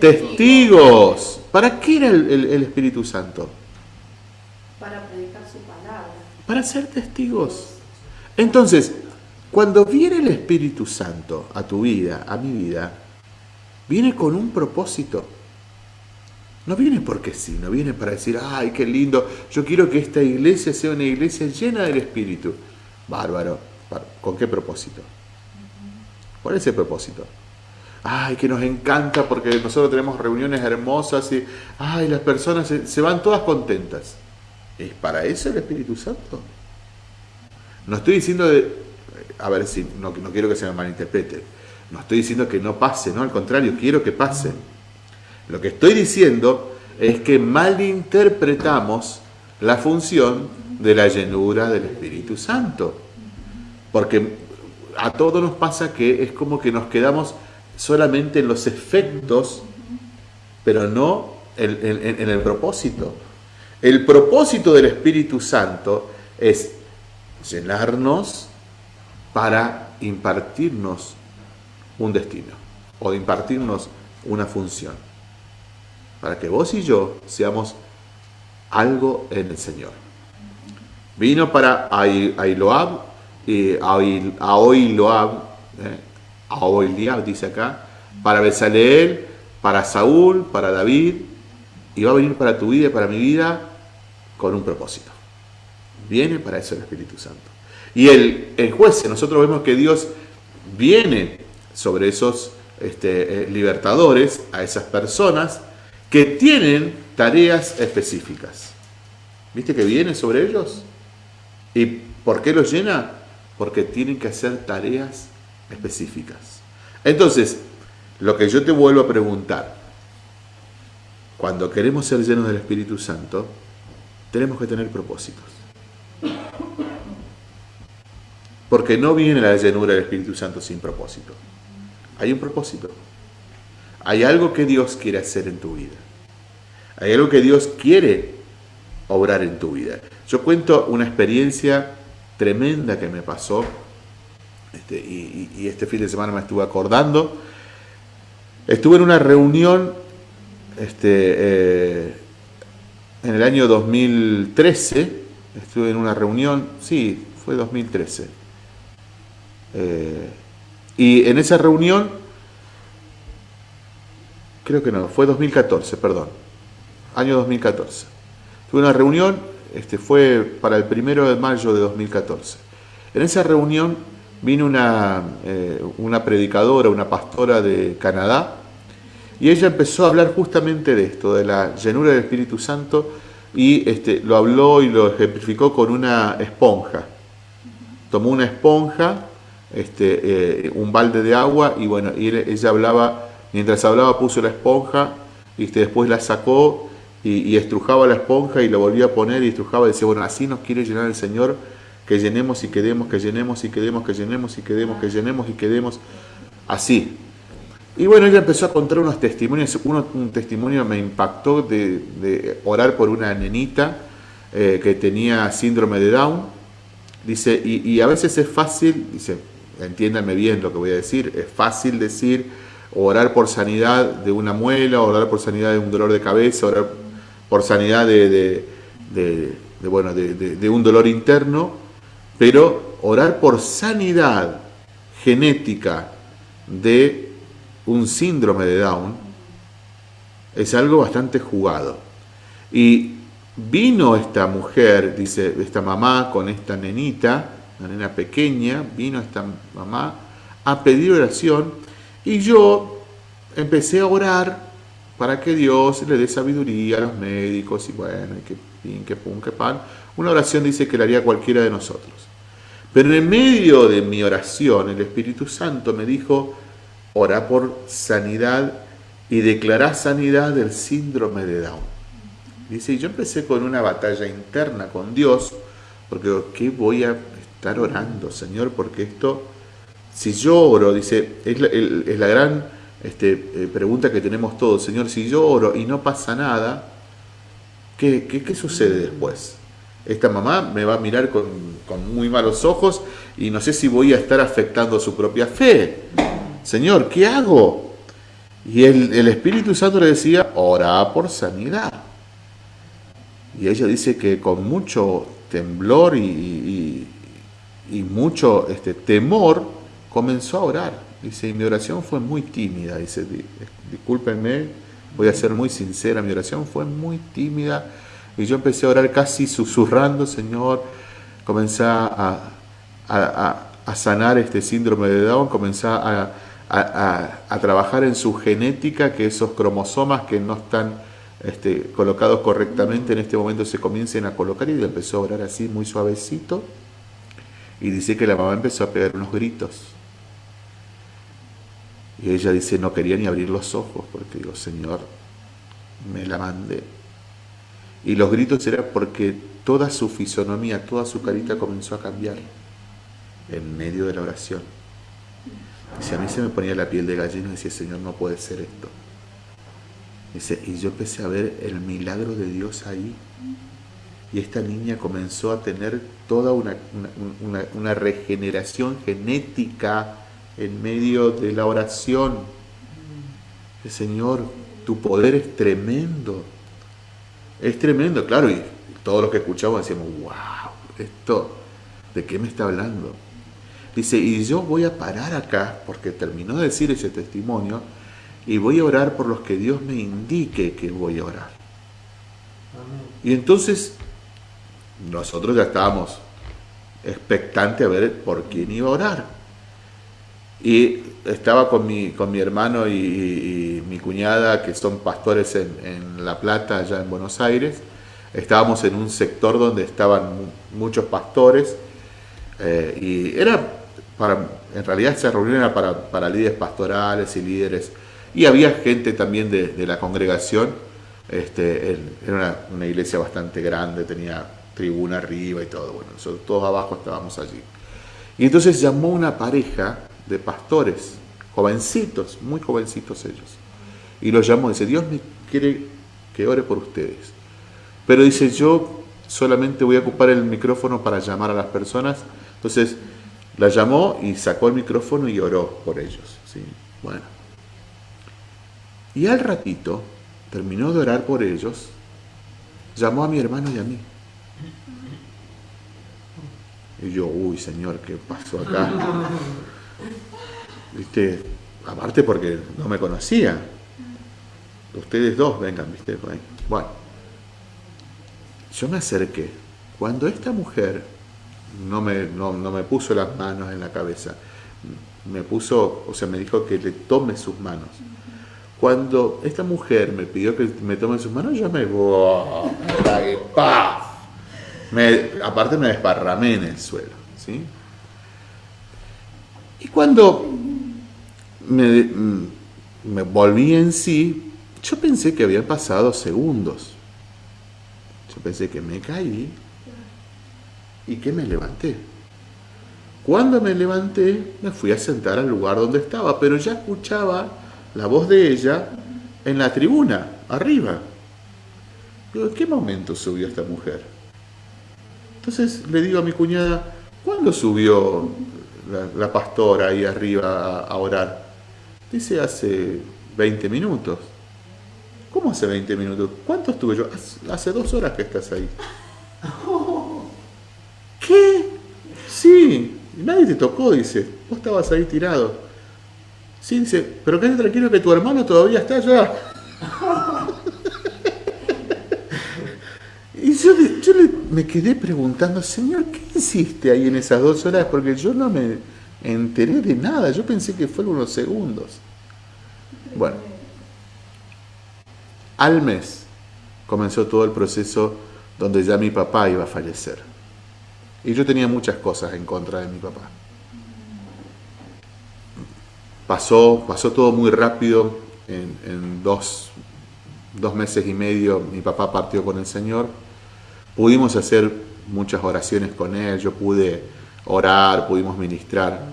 S1: testigos. ¿Para qué era el, el Espíritu Santo?
S2: Para predicar su palabra.
S1: Para ser testigos. Entonces, cuando viene el Espíritu Santo a tu vida, a mi vida, viene con un propósito. No viene porque sí, no viene para decir, ay, qué lindo, yo quiero que esta iglesia sea una iglesia llena del Espíritu. Bárbaro. ¿Con qué propósito? ¿Cuál es el propósito? Ay, que nos encanta porque nosotros tenemos reuniones hermosas y, ay, las personas se, se van todas contentas. ¿Es para eso el Espíritu Santo? No estoy diciendo de, a ver si no, no quiero que se me malinterprete. No estoy diciendo que no pase, no, al contrario, quiero que pase. Lo que estoy diciendo es que malinterpretamos la función de la llenura del Espíritu Santo. Porque a todos nos pasa que es como que nos quedamos solamente en los efectos, pero no en, el propósito. El propósito del Espíritu Santo es llenarnos para impartirnos un destino o impartirnos una función. Para que vos y yo seamos algo en el Señor. Vino para Ailoab, y Aoiloab, eh, Aoiliab dice acá, para Besaleel, para Saúl, para David, y va a venir para tu vida y para mi vida con un propósito. Viene para eso el Espíritu Santo. Y el, juez, nosotros vemos que Dios viene sobre esos este, eh, libertadores, a esas personas que tienen tareas específicas. ¿Viste que viene sobre ellos? ¿Y por qué los llena? Porque tienen que hacer tareas específicas. Entonces, lo que yo te vuelvo a preguntar, cuando queremos ser llenos del Espíritu Santo, tenemos que tener propósitos. Porque no viene la llenura del Espíritu Santo sin propósito. Hay un propósito. Hay algo que Dios quiere hacer en tu vida. Hay algo que Dios quiere obrar en tu vida. Yo cuento una experiencia tremenda que me pasó este, y, este fin de semana me estuve acordando. Estuve en una reunión este, eh, en el año 2013, estuve en una reunión, sí, fue 2013, eh, y en esa reunión, creo que no, fue 2014, perdón, año 2014. Tuve una reunión, este, fue para el primero de mayo de 2014. En esa reunión vino una, eh, una predicadora, una pastora de Canadá, y ella empezó a hablar justamente de esto, de la llenura del Espíritu Santo, y este, lo habló y lo ejemplificó con una esponja. Tomó una esponja este, eh, un balde de agua y bueno, y ella hablaba, mientras hablaba puso la esponja y este, después la sacó y, estrujaba la esponja y la volvía a poner y estrujaba y decía, bueno, así nos quiere llenar el Señor, que llenemos y quedemos, que llenemos y quedemos, que llenemos y quedemos, que llenemos y quedemos, así. Y bueno, ella empezó a contar unos testimonios, Uno, un testimonio me impactó de, orar por una nenita eh, que tenía síndrome de Down, dice, y, y a veces es fácil, dice, entiéndanme bien lo que voy a decir, es fácil decir orar por sanidad de una muela, orar por sanidad de un dolor de cabeza, orar por sanidad de, bueno, de, un dolor interno, pero orar por sanidad genética de un síndrome de Down es algo bastante jugado. Y vino esta mujer, dice esta mamá con esta nenita, una nena pequeña, vino esta mamá a pedir oración y yo empecé a orar para que Dios le dé sabiduría a los médicos y bueno, y que pin, que pum, que pan. Una oración dice que la haría cualquiera de nosotros. Pero en medio de mi oración, el Espíritu Santo me dijo, ora por sanidad y declarar sanidad del síndrome de Down. Dice, y yo empecé con una batalla interna con Dios, porque ¿qué voy a estar orando, Señor? Porque esto, si yo oro, dice, es la, gran este, eh, pregunta que tenemos todos, Señor, si yo oro y no pasa nada, ¿qué, sucede después? Esta mamá me va a mirar con, muy malos ojos y no sé si voy a estar afectando su propia fe. Señor, ¿qué hago? Y el, Espíritu Santo le decía, ora por sanidad. Y ella dice que con mucho temblor y, y mucho este, temor comenzó a orar. Dice, y mi oración fue muy tímida. Dice, discúlpenme, voy a ser muy sincera, mi oración fue muy tímida. Y yo empecé a orar casi susurrando, Señor, comencé a, a, sanar este síndrome de Down, comencé a, a, trabajar en su genética, que esos cromosomas que no están este, colocados correctamente en este momento se comiencen a colocar y empezó a orar así muy suavecito. Y dice que la mamá empezó a pegar unos gritos. Y ella dice, no quería ni abrir los ojos, porque digo, Señor, me la mandé. Y los gritos eran porque toda su fisonomía, toda su carita comenzó a cambiar en medio de la oración. Dice, a mí se me ponía la piel de gallina y decía, Señor, no puede ser esto. Y yo empecé a ver el milagro de Dios ahí. Y esta niña comenzó a tener toda una, una, una regeneración genética en medio de la oración. El Señor, tu poder es tremendo. Es tremendo, claro, y todos los que escuchamos decíamos, wow, esto, ¿de qué me está hablando? Dice, y yo voy a parar acá, porque terminó de decir ese testimonio, y voy a orar por los que Dios me indique que voy a orar. Y entonces, nosotros ya estábamos expectantes a ver por quién iba a orar. Y estaba con mi, con mi hermano y, mi cuñada, que son pastores en, La Plata, allá en Buenos Aires. Estábamos en un sector donde estaban muchos pastores eh, y era para, en realidad esa reunión era para, para, líderes pastorales y líderes. Y había gente también de, de la congregación. Este, era una, iglesia bastante grande, tenía tribuna arriba y todo. Bueno, todos abajo estábamos allí. Y entonces llamó una pareja de pastores, jovencitos, muy jovencitos ellos. Y los llamó, dice, Dios me quiere que ore por ustedes. Pero dice, yo solamente voy a ocupar el micrófono para llamar a las personas. Entonces, la llamó y sacó el micrófono y oró por ellos. ¿sí? Bueno. Y al ratito, terminó de orar por ellos, llamó a mi hermano y a mí. Y yo, uy, Señor, ¿qué pasó acá? ¿Viste? Aparte porque no me conocía. Ustedes dos vengan, ¿viste? Bueno, yo me acerqué. Cuando esta mujer no me, no, no me puso las manos en la cabeza, me puso, o sea, me dijo que le tome sus manos. Cuando esta mujer me pidió que me tome sus manos, yo me... me aparte me desparramé en el suelo, ¿sí? Y cuando me, mm, me, volví en sí, yo pensé que habían pasado segundos. Yo pensé que me caí y que me levanté. Cuando me levanté, me fui a sentar al lugar donde estaba, pero ya escuchaba la voz de ella en la tribuna, arriba. Digo, ¿en qué momento subió esta mujer? Entonces le digo a mi cuñada, ¿cuándo subió la, pastora ahí arriba a, orar? Dice, hace 20 minutos. ¿Cómo hace 20 minutos? ¿Cuánto estuve yo? Hace, hace dos horas que estás ahí. ¿Qué? Sí, nadie te tocó, dice. Vos estabas ahí tirado. Sí, dice, pero quédate tranquilo que tu hermano todavía está allá. y yo, yo le, me quedé preguntando, Señor, ¿qué hiciste ahí en esas dos horas? Porque yo no me enteré de nada. Yo pensé que fueron unos segundos. Bueno. Al mes comenzó todo el proceso donde ya mi papá iba a fallecer. Y yo tenía muchas cosas en contra de mi papá. Pasó, pasó todo muy rápido, en, dos, dos meses y medio mi papá partió con el Señor. Pudimos hacer muchas oraciones con él, yo pude orar, pudimos ministrar.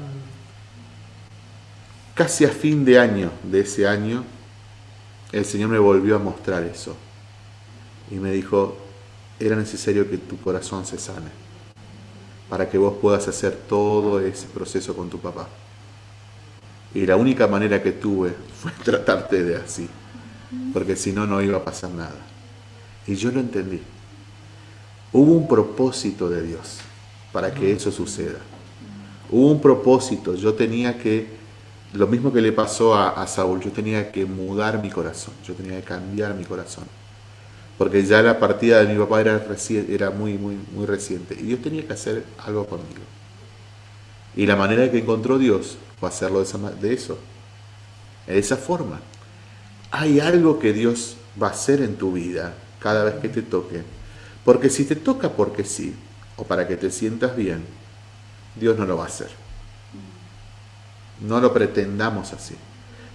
S1: Casi a fin de año de ese año, el Señor me volvió a mostrar eso. Y me dijo, era necesario que tu corazón se sane, para que vos puedas hacer todo ese proceso con tu papá. Y la única manera que tuve fue tratarte de así, porque si no, no iba a pasar nada. Y yo lo entendí. Hubo un propósito de Dios para que eso suceda. Hubo un propósito, yo tenía que, lo mismo que le pasó a, Saúl, yo tenía que mudar mi corazón, yo tenía que cambiar mi corazón. Porque ya la partida de mi papá era, muy, reciente. Y Dios tenía que hacer algo conmigo. Y la manera que encontró Dios fue hacerlo de, de eso. De esa forma. Hay algo que Dios va a hacer en tu vida cada vez que te toque. Porque si te toca porque sí, o para que te sientas bien, Dios no lo va a hacer. No lo pretendamos así.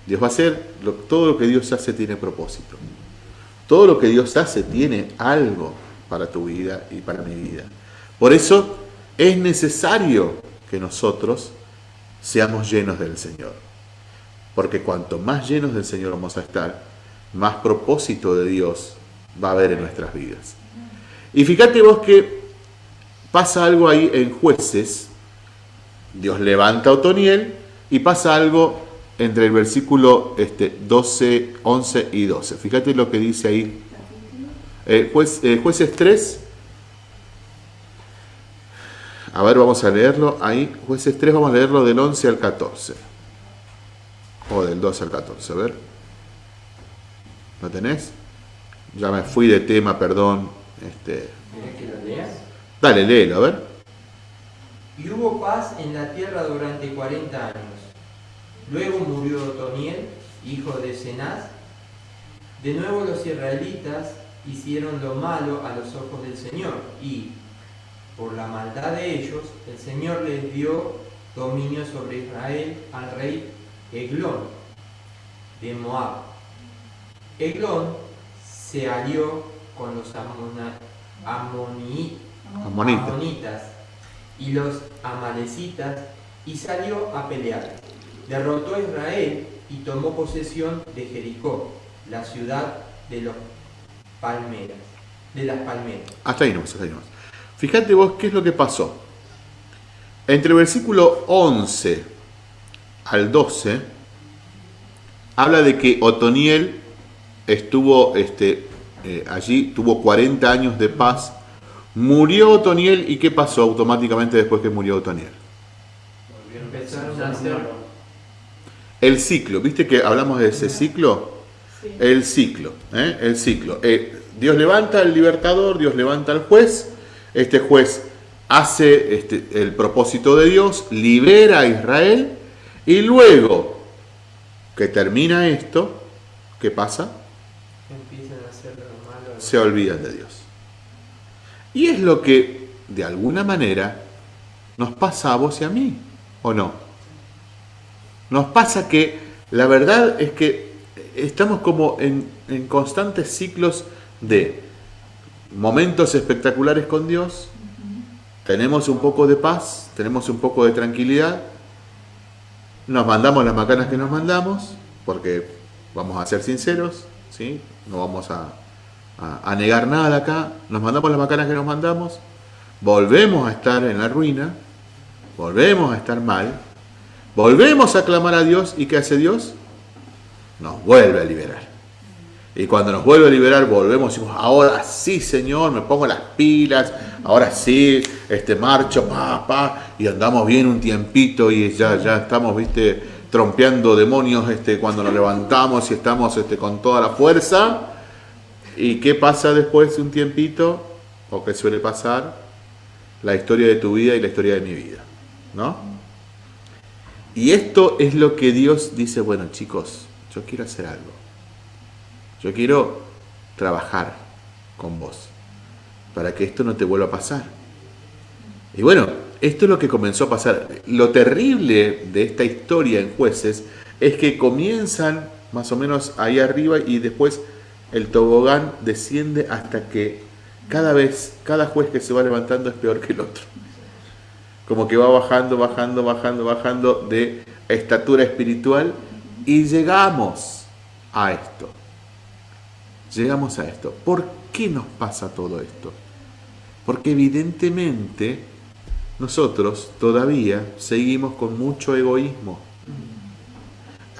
S1: Dios va a hacer, todo lo que Dios hace tiene propósito. Todo lo que Dios hace tiene algo para tu vida y para mi vida. Por eso es necesario que nosotros seamos llenos del Señor. Porque cuanto más llenos del Señor vamos a estar, más propósito de Dios va a haber en nuestras vidas. Y fíjate vos que pasa algo ahí en jueces, Dios levanta a Otoniel y pasa algo entre el versículo este, 12, 11 y 12. Fíjate lo que dice ahí. Eh, eh, jueces 3. A ver, vamos a leerlo ahí. Jueces 3, vamos a leerlo del 11 al 14. O del 12 al 14, a ver. ¿Lo tenés? Ya me fui de tema, perdón. Este,
S3: que lo leas?
S1: Dale, léelo, a ver.
S3: Y hubo paz en la tierra durante 40 años. Luego murió Otoniel, hijo de Cenaz. De nuevo los israelitas hicieron lo malo a los ojos del Señor y, por la maldad de ellos, el Señor les dio dominio sobre Israel al rey Eglón de Moab. Eglón se alió con los amonitas y los amalecitas y salió a pelear. Derrotó a Israel y tomó posesión de Jericó, la ciudad de los palmeras, de las palmeras.
S1: Hasta ahí nomás, hasta ahí nomás. Fíjate vos qué es lo que pasó. Entre el versículo 11 al 12, habla de que Otoniel estuvo este, eh, allí, tuvo 40 años de paz Murió Otoniel y ¿qué pasó automáticamente después que murió Otoniel? El ciclo, ¿viste que hablamos de ese ciclo? El ciclo, ¿eh? el ciclo. Eh, Dios levanta al libertador, Dios levanta al juez, este juez hace este, el propósito de Dios, libera a Israel y luego que termina esto, ¿qué pasa? Se olvidan de Dios. Y es lo que, de alguna manera, nos pasa a vos y a mí, ¿o no? Nos pasa que la verdad es que estamos como en, constantes ciclos de momentos espectaculares con Dios, tenemos un poco de paz, tenemos un poco de tranquilidad, nos mandamos las macanas que nos mandamos, porque vamos a ser sinceros, ¿sí? no vamos a, a, negar nada acá, nos mandamos las macanas que nos mandamos, volvemos a estar en la ruina, volvemos a estar mal, volvemos a clamar a Dios y ¿qué hace Dios? Nos vuelve a liberar. Y cuando nos vuelve a liberar, volvemos y decimos, ahora sí, Señor, me pongo las pilas, ahora sí, este marcho, pa, pa, y andamos bien un tiempito y ya, ya estamos, viste, trompeando demonios este, cuando nos levantamos y estamos este, con toda la fuerza. ¿Y qué pasa después de un tiempito? ¿O qué suele pasar? La historia de tu vida y la historia de mi vida. ¿No? Y esto es lo que Dios dice, bueno chicos, yo quiero hacer algo. Yo quiero trabajar con vos para que esto no te vuelva a pasar. Y bueno, esto es lo que comenzó a pasar. Lo terrible de esta historia en jueces es que comienzan más o menos ahí arriba y después el tobogán desciende hasta que cada vez, cada juez que se va levantando es peor que el otro. Como que va bajando, bajando, bajando, bajando de estatura espiritual y llegamos a esto. Llegamos a esto. ¿Por qué nos pasa todo esto? Porque evidentemente nosotros todavía seguimos con mucho egoísmo.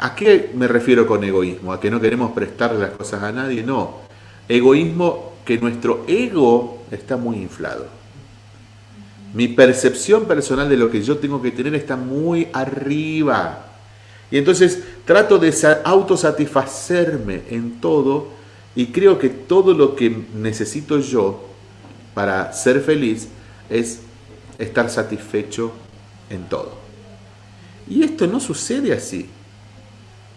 S1: ¿A qué me refiero con egoísmo? ¿A que no queremos prestarle las cosas a nadie? No. Egoísmo que nuestro ego está muy inflado. Mi percepción personal de lo que yo tengo que tener está muy arriba. Y entonces trato de autosatisfacerme en todo y creo que todo lo que necesito yo para ser feliz es estar satisfecho en todo. Y esto no sucede así.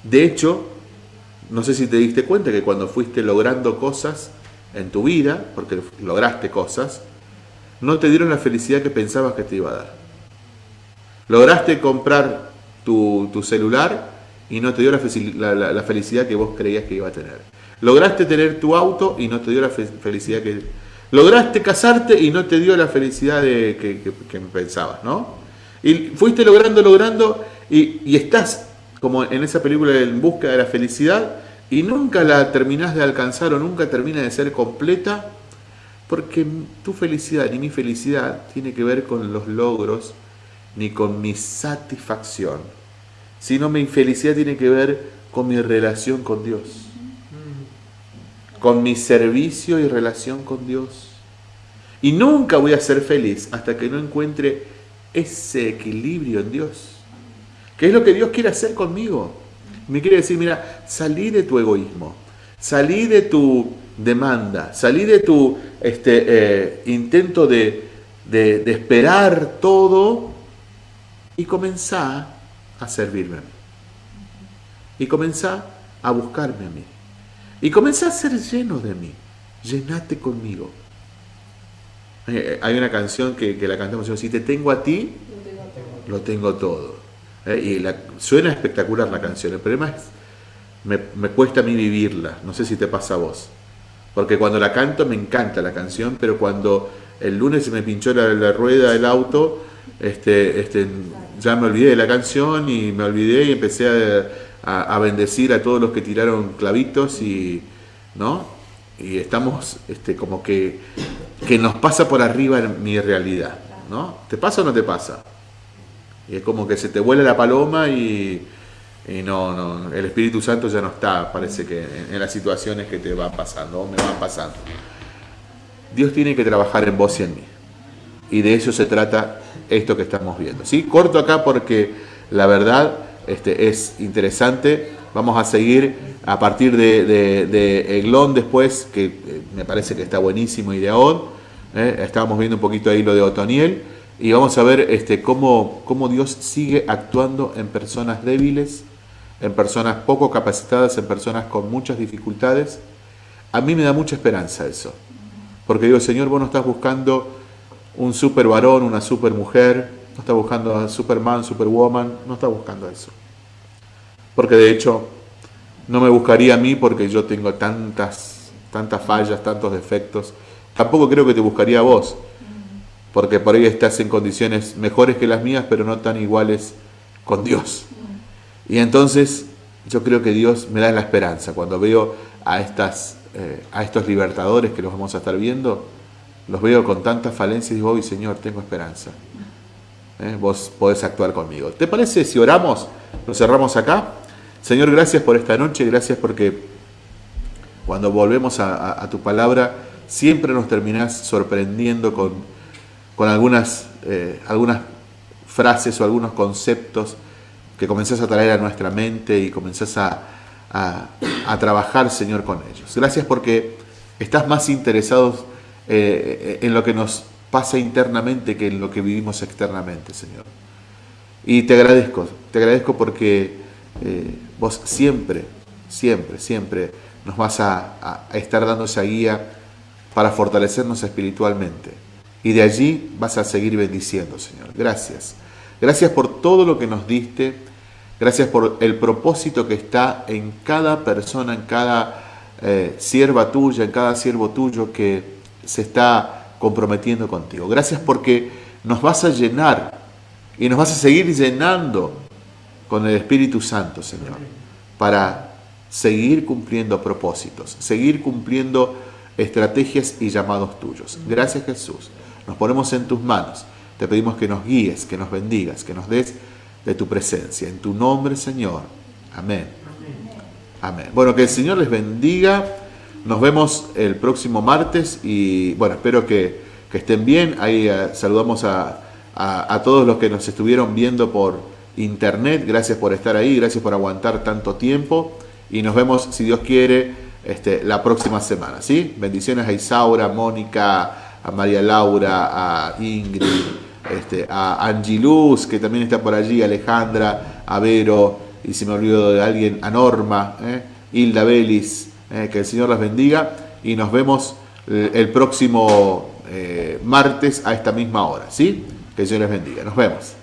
S1: De hecho, no sé si te diste cuenta que cuando fuiste logrando cosas en tu vida, porque lograste cosas, no te dieron la felicidad que pensabas que te iba a dar. Lograste comprar tu, celular y no te dio la, felicidad que vos creías que iba a tener. Lograste tener tu auto y no te dio la felicidad que... Lograste casarte y no te dio la felicidad de, que, pensabas, ¿no? Y fuiste logrando, logrando y, y estás como en esa película En busca de la felicidad y nunca la terminás de alcanzar o nunca termina de ser completa porque tu felicidad ni mi felicidad tiene que ver con los logros ni con mi satisfacción, sino mi felicidad tiene que ver con mi relación con Dios, con mi servicio y relación con Dios. Y nunca voy a ser feliz hasta que no encuentre ese equilibrio en Dios. ¿Qué es lo que Dios quiere hacer conmigo? Me quiere decir, mira, salí de tu egoísmo, salí de tu demanda, salí de tu este, eh, intento de, de, esperar todo y comenzá a servirme a mí. Y comenzá a buscarme a mí. Y comenzá a ser lleno de mí. Llenate conmigo. Eh, hay una canción que, que la cantamos, si te tengo a ti, lo tengo todo. ¿Eh? y la, suena espectacular la canción, el problema es, me, me, cuesta a mí vivirla, no sé si te pasa a vos, porque cuando la canto me encanta la canción, pero cuando el lunes se me pinchó la, rueda del auto, este, este, ya me olvidé de la canción y me olvidé y empecé a, a, bendecir a todos los que tiraron clavitos y, ¿no? y estamos este, como que, que nos pasa por arriba mi realidad. ¿no? ¿Te pasa o no te pasa? Y es como que se te vuela la paloma y, no, no, el Espíritu Santo ya no está, parece que en, las situaciones que te van pasando o me van pasando. Dios tiene que trabajar en vos y en mí. Y de eso se trata esto que estamos viendo. ¿sí? Corto acá porque la verdad este, es interesante. Vamos a seguir a partir de, de, Eglón después, que eh, me parece que está buenísimo, y de Aod. ¿eh? Estábamos viendo un poquito ahí lo de Otoniel. Y vamos a ver este, cómo, cómo Dios sigue actuando en personas débiles, en personas poco capacitadas, en personas con muchas dificultades. A mí me da mucha esperanza eso. Porque digo, Señor, vos no estás buscando un super varón, una super mujer, no estás buscando a Superman, Superwoman, no estás buscando eso. Porque de hecho, no me buscaría a mí porque yo tengo tantas, tantas fallas, tantos defectos. Tampoco creo que te buscaría a vos porque por ahí estás en condiciones mejores que las mías, pero no tan iguales con Dios. Y entonces yo creo que Dios me da la esperanza. Cuando veo a, estas, eh, a estos libertadores que los vamos a estar viendo, los veo con tantas falencias y digo, Señor, tengo esperanza. Eh, vos podés actuar conmigo. ¿Te parece si oramos? Lo cerramos acá. Señor, gracias por esta noche, gracias porque cuando volvemos a tu palabra, siempre nos terminás sorprendiendo con con algunas, eh, algunas frases o algunos conceptos que comenzás a traer a nuestra mente y comenzás a, a, trabajar, Señor, con ellos. Gracias porque estás más interesado eh, en lo que nos pasa internamente que en lo que vivimos externamente, Señor. Y te agradezco, te agradezco porque eh, vos siempre, siempre, siempre nos vas a, a estar dando esa guía para fortalecernos espiritualmente. Y de allí vas a seguir bendiciendo, Señor. Gracias. Gracias por todo lo que nos diste. Gracias por el propósito que está en cada persona, en cada eh, sierva tuya, en cada siervo tuyo que se está comprometiendo contigo. Gracias porque nos vas a llenar y nos vas a seguir llenando con el Espíritu Santo, Señor, para seguir cumpliendo propósitos, seguir cumpliendo estrategias y llamados tuyos. Gracias Jesús. Nos ponemos en tus manos. Te pedimos que nos guíes, que nos bendigas, que nos des de tu presencia. En tu nombre, Señor. Amén. Amén. Bueno, que el Señor les bendiga. Nos vemos el próximo martes y bueno, espero que, estén bien. Ahí eh, saludamos a, a, todos los que nos estuvieron viendo por internet. Gracias por estar ahí, gracias por aguantar tanto tiempo. Y nos vemos, si Dios quiere, este, la próxima semana. ¿sí? Bendiciones a Isaura, Mónica, a María Laura, a Ingrid, este, a Angiluz, que también está por allí, Alejandra, a Vero, y si me olvido de alguien, a Norma, ¿eh? Hilda Belis, ¿eh? que el Señor las bendiga y nos vemos eh, el próximo martes a esta misma hora, ¿sí? Que el Señor les bendiga. Nos vemos.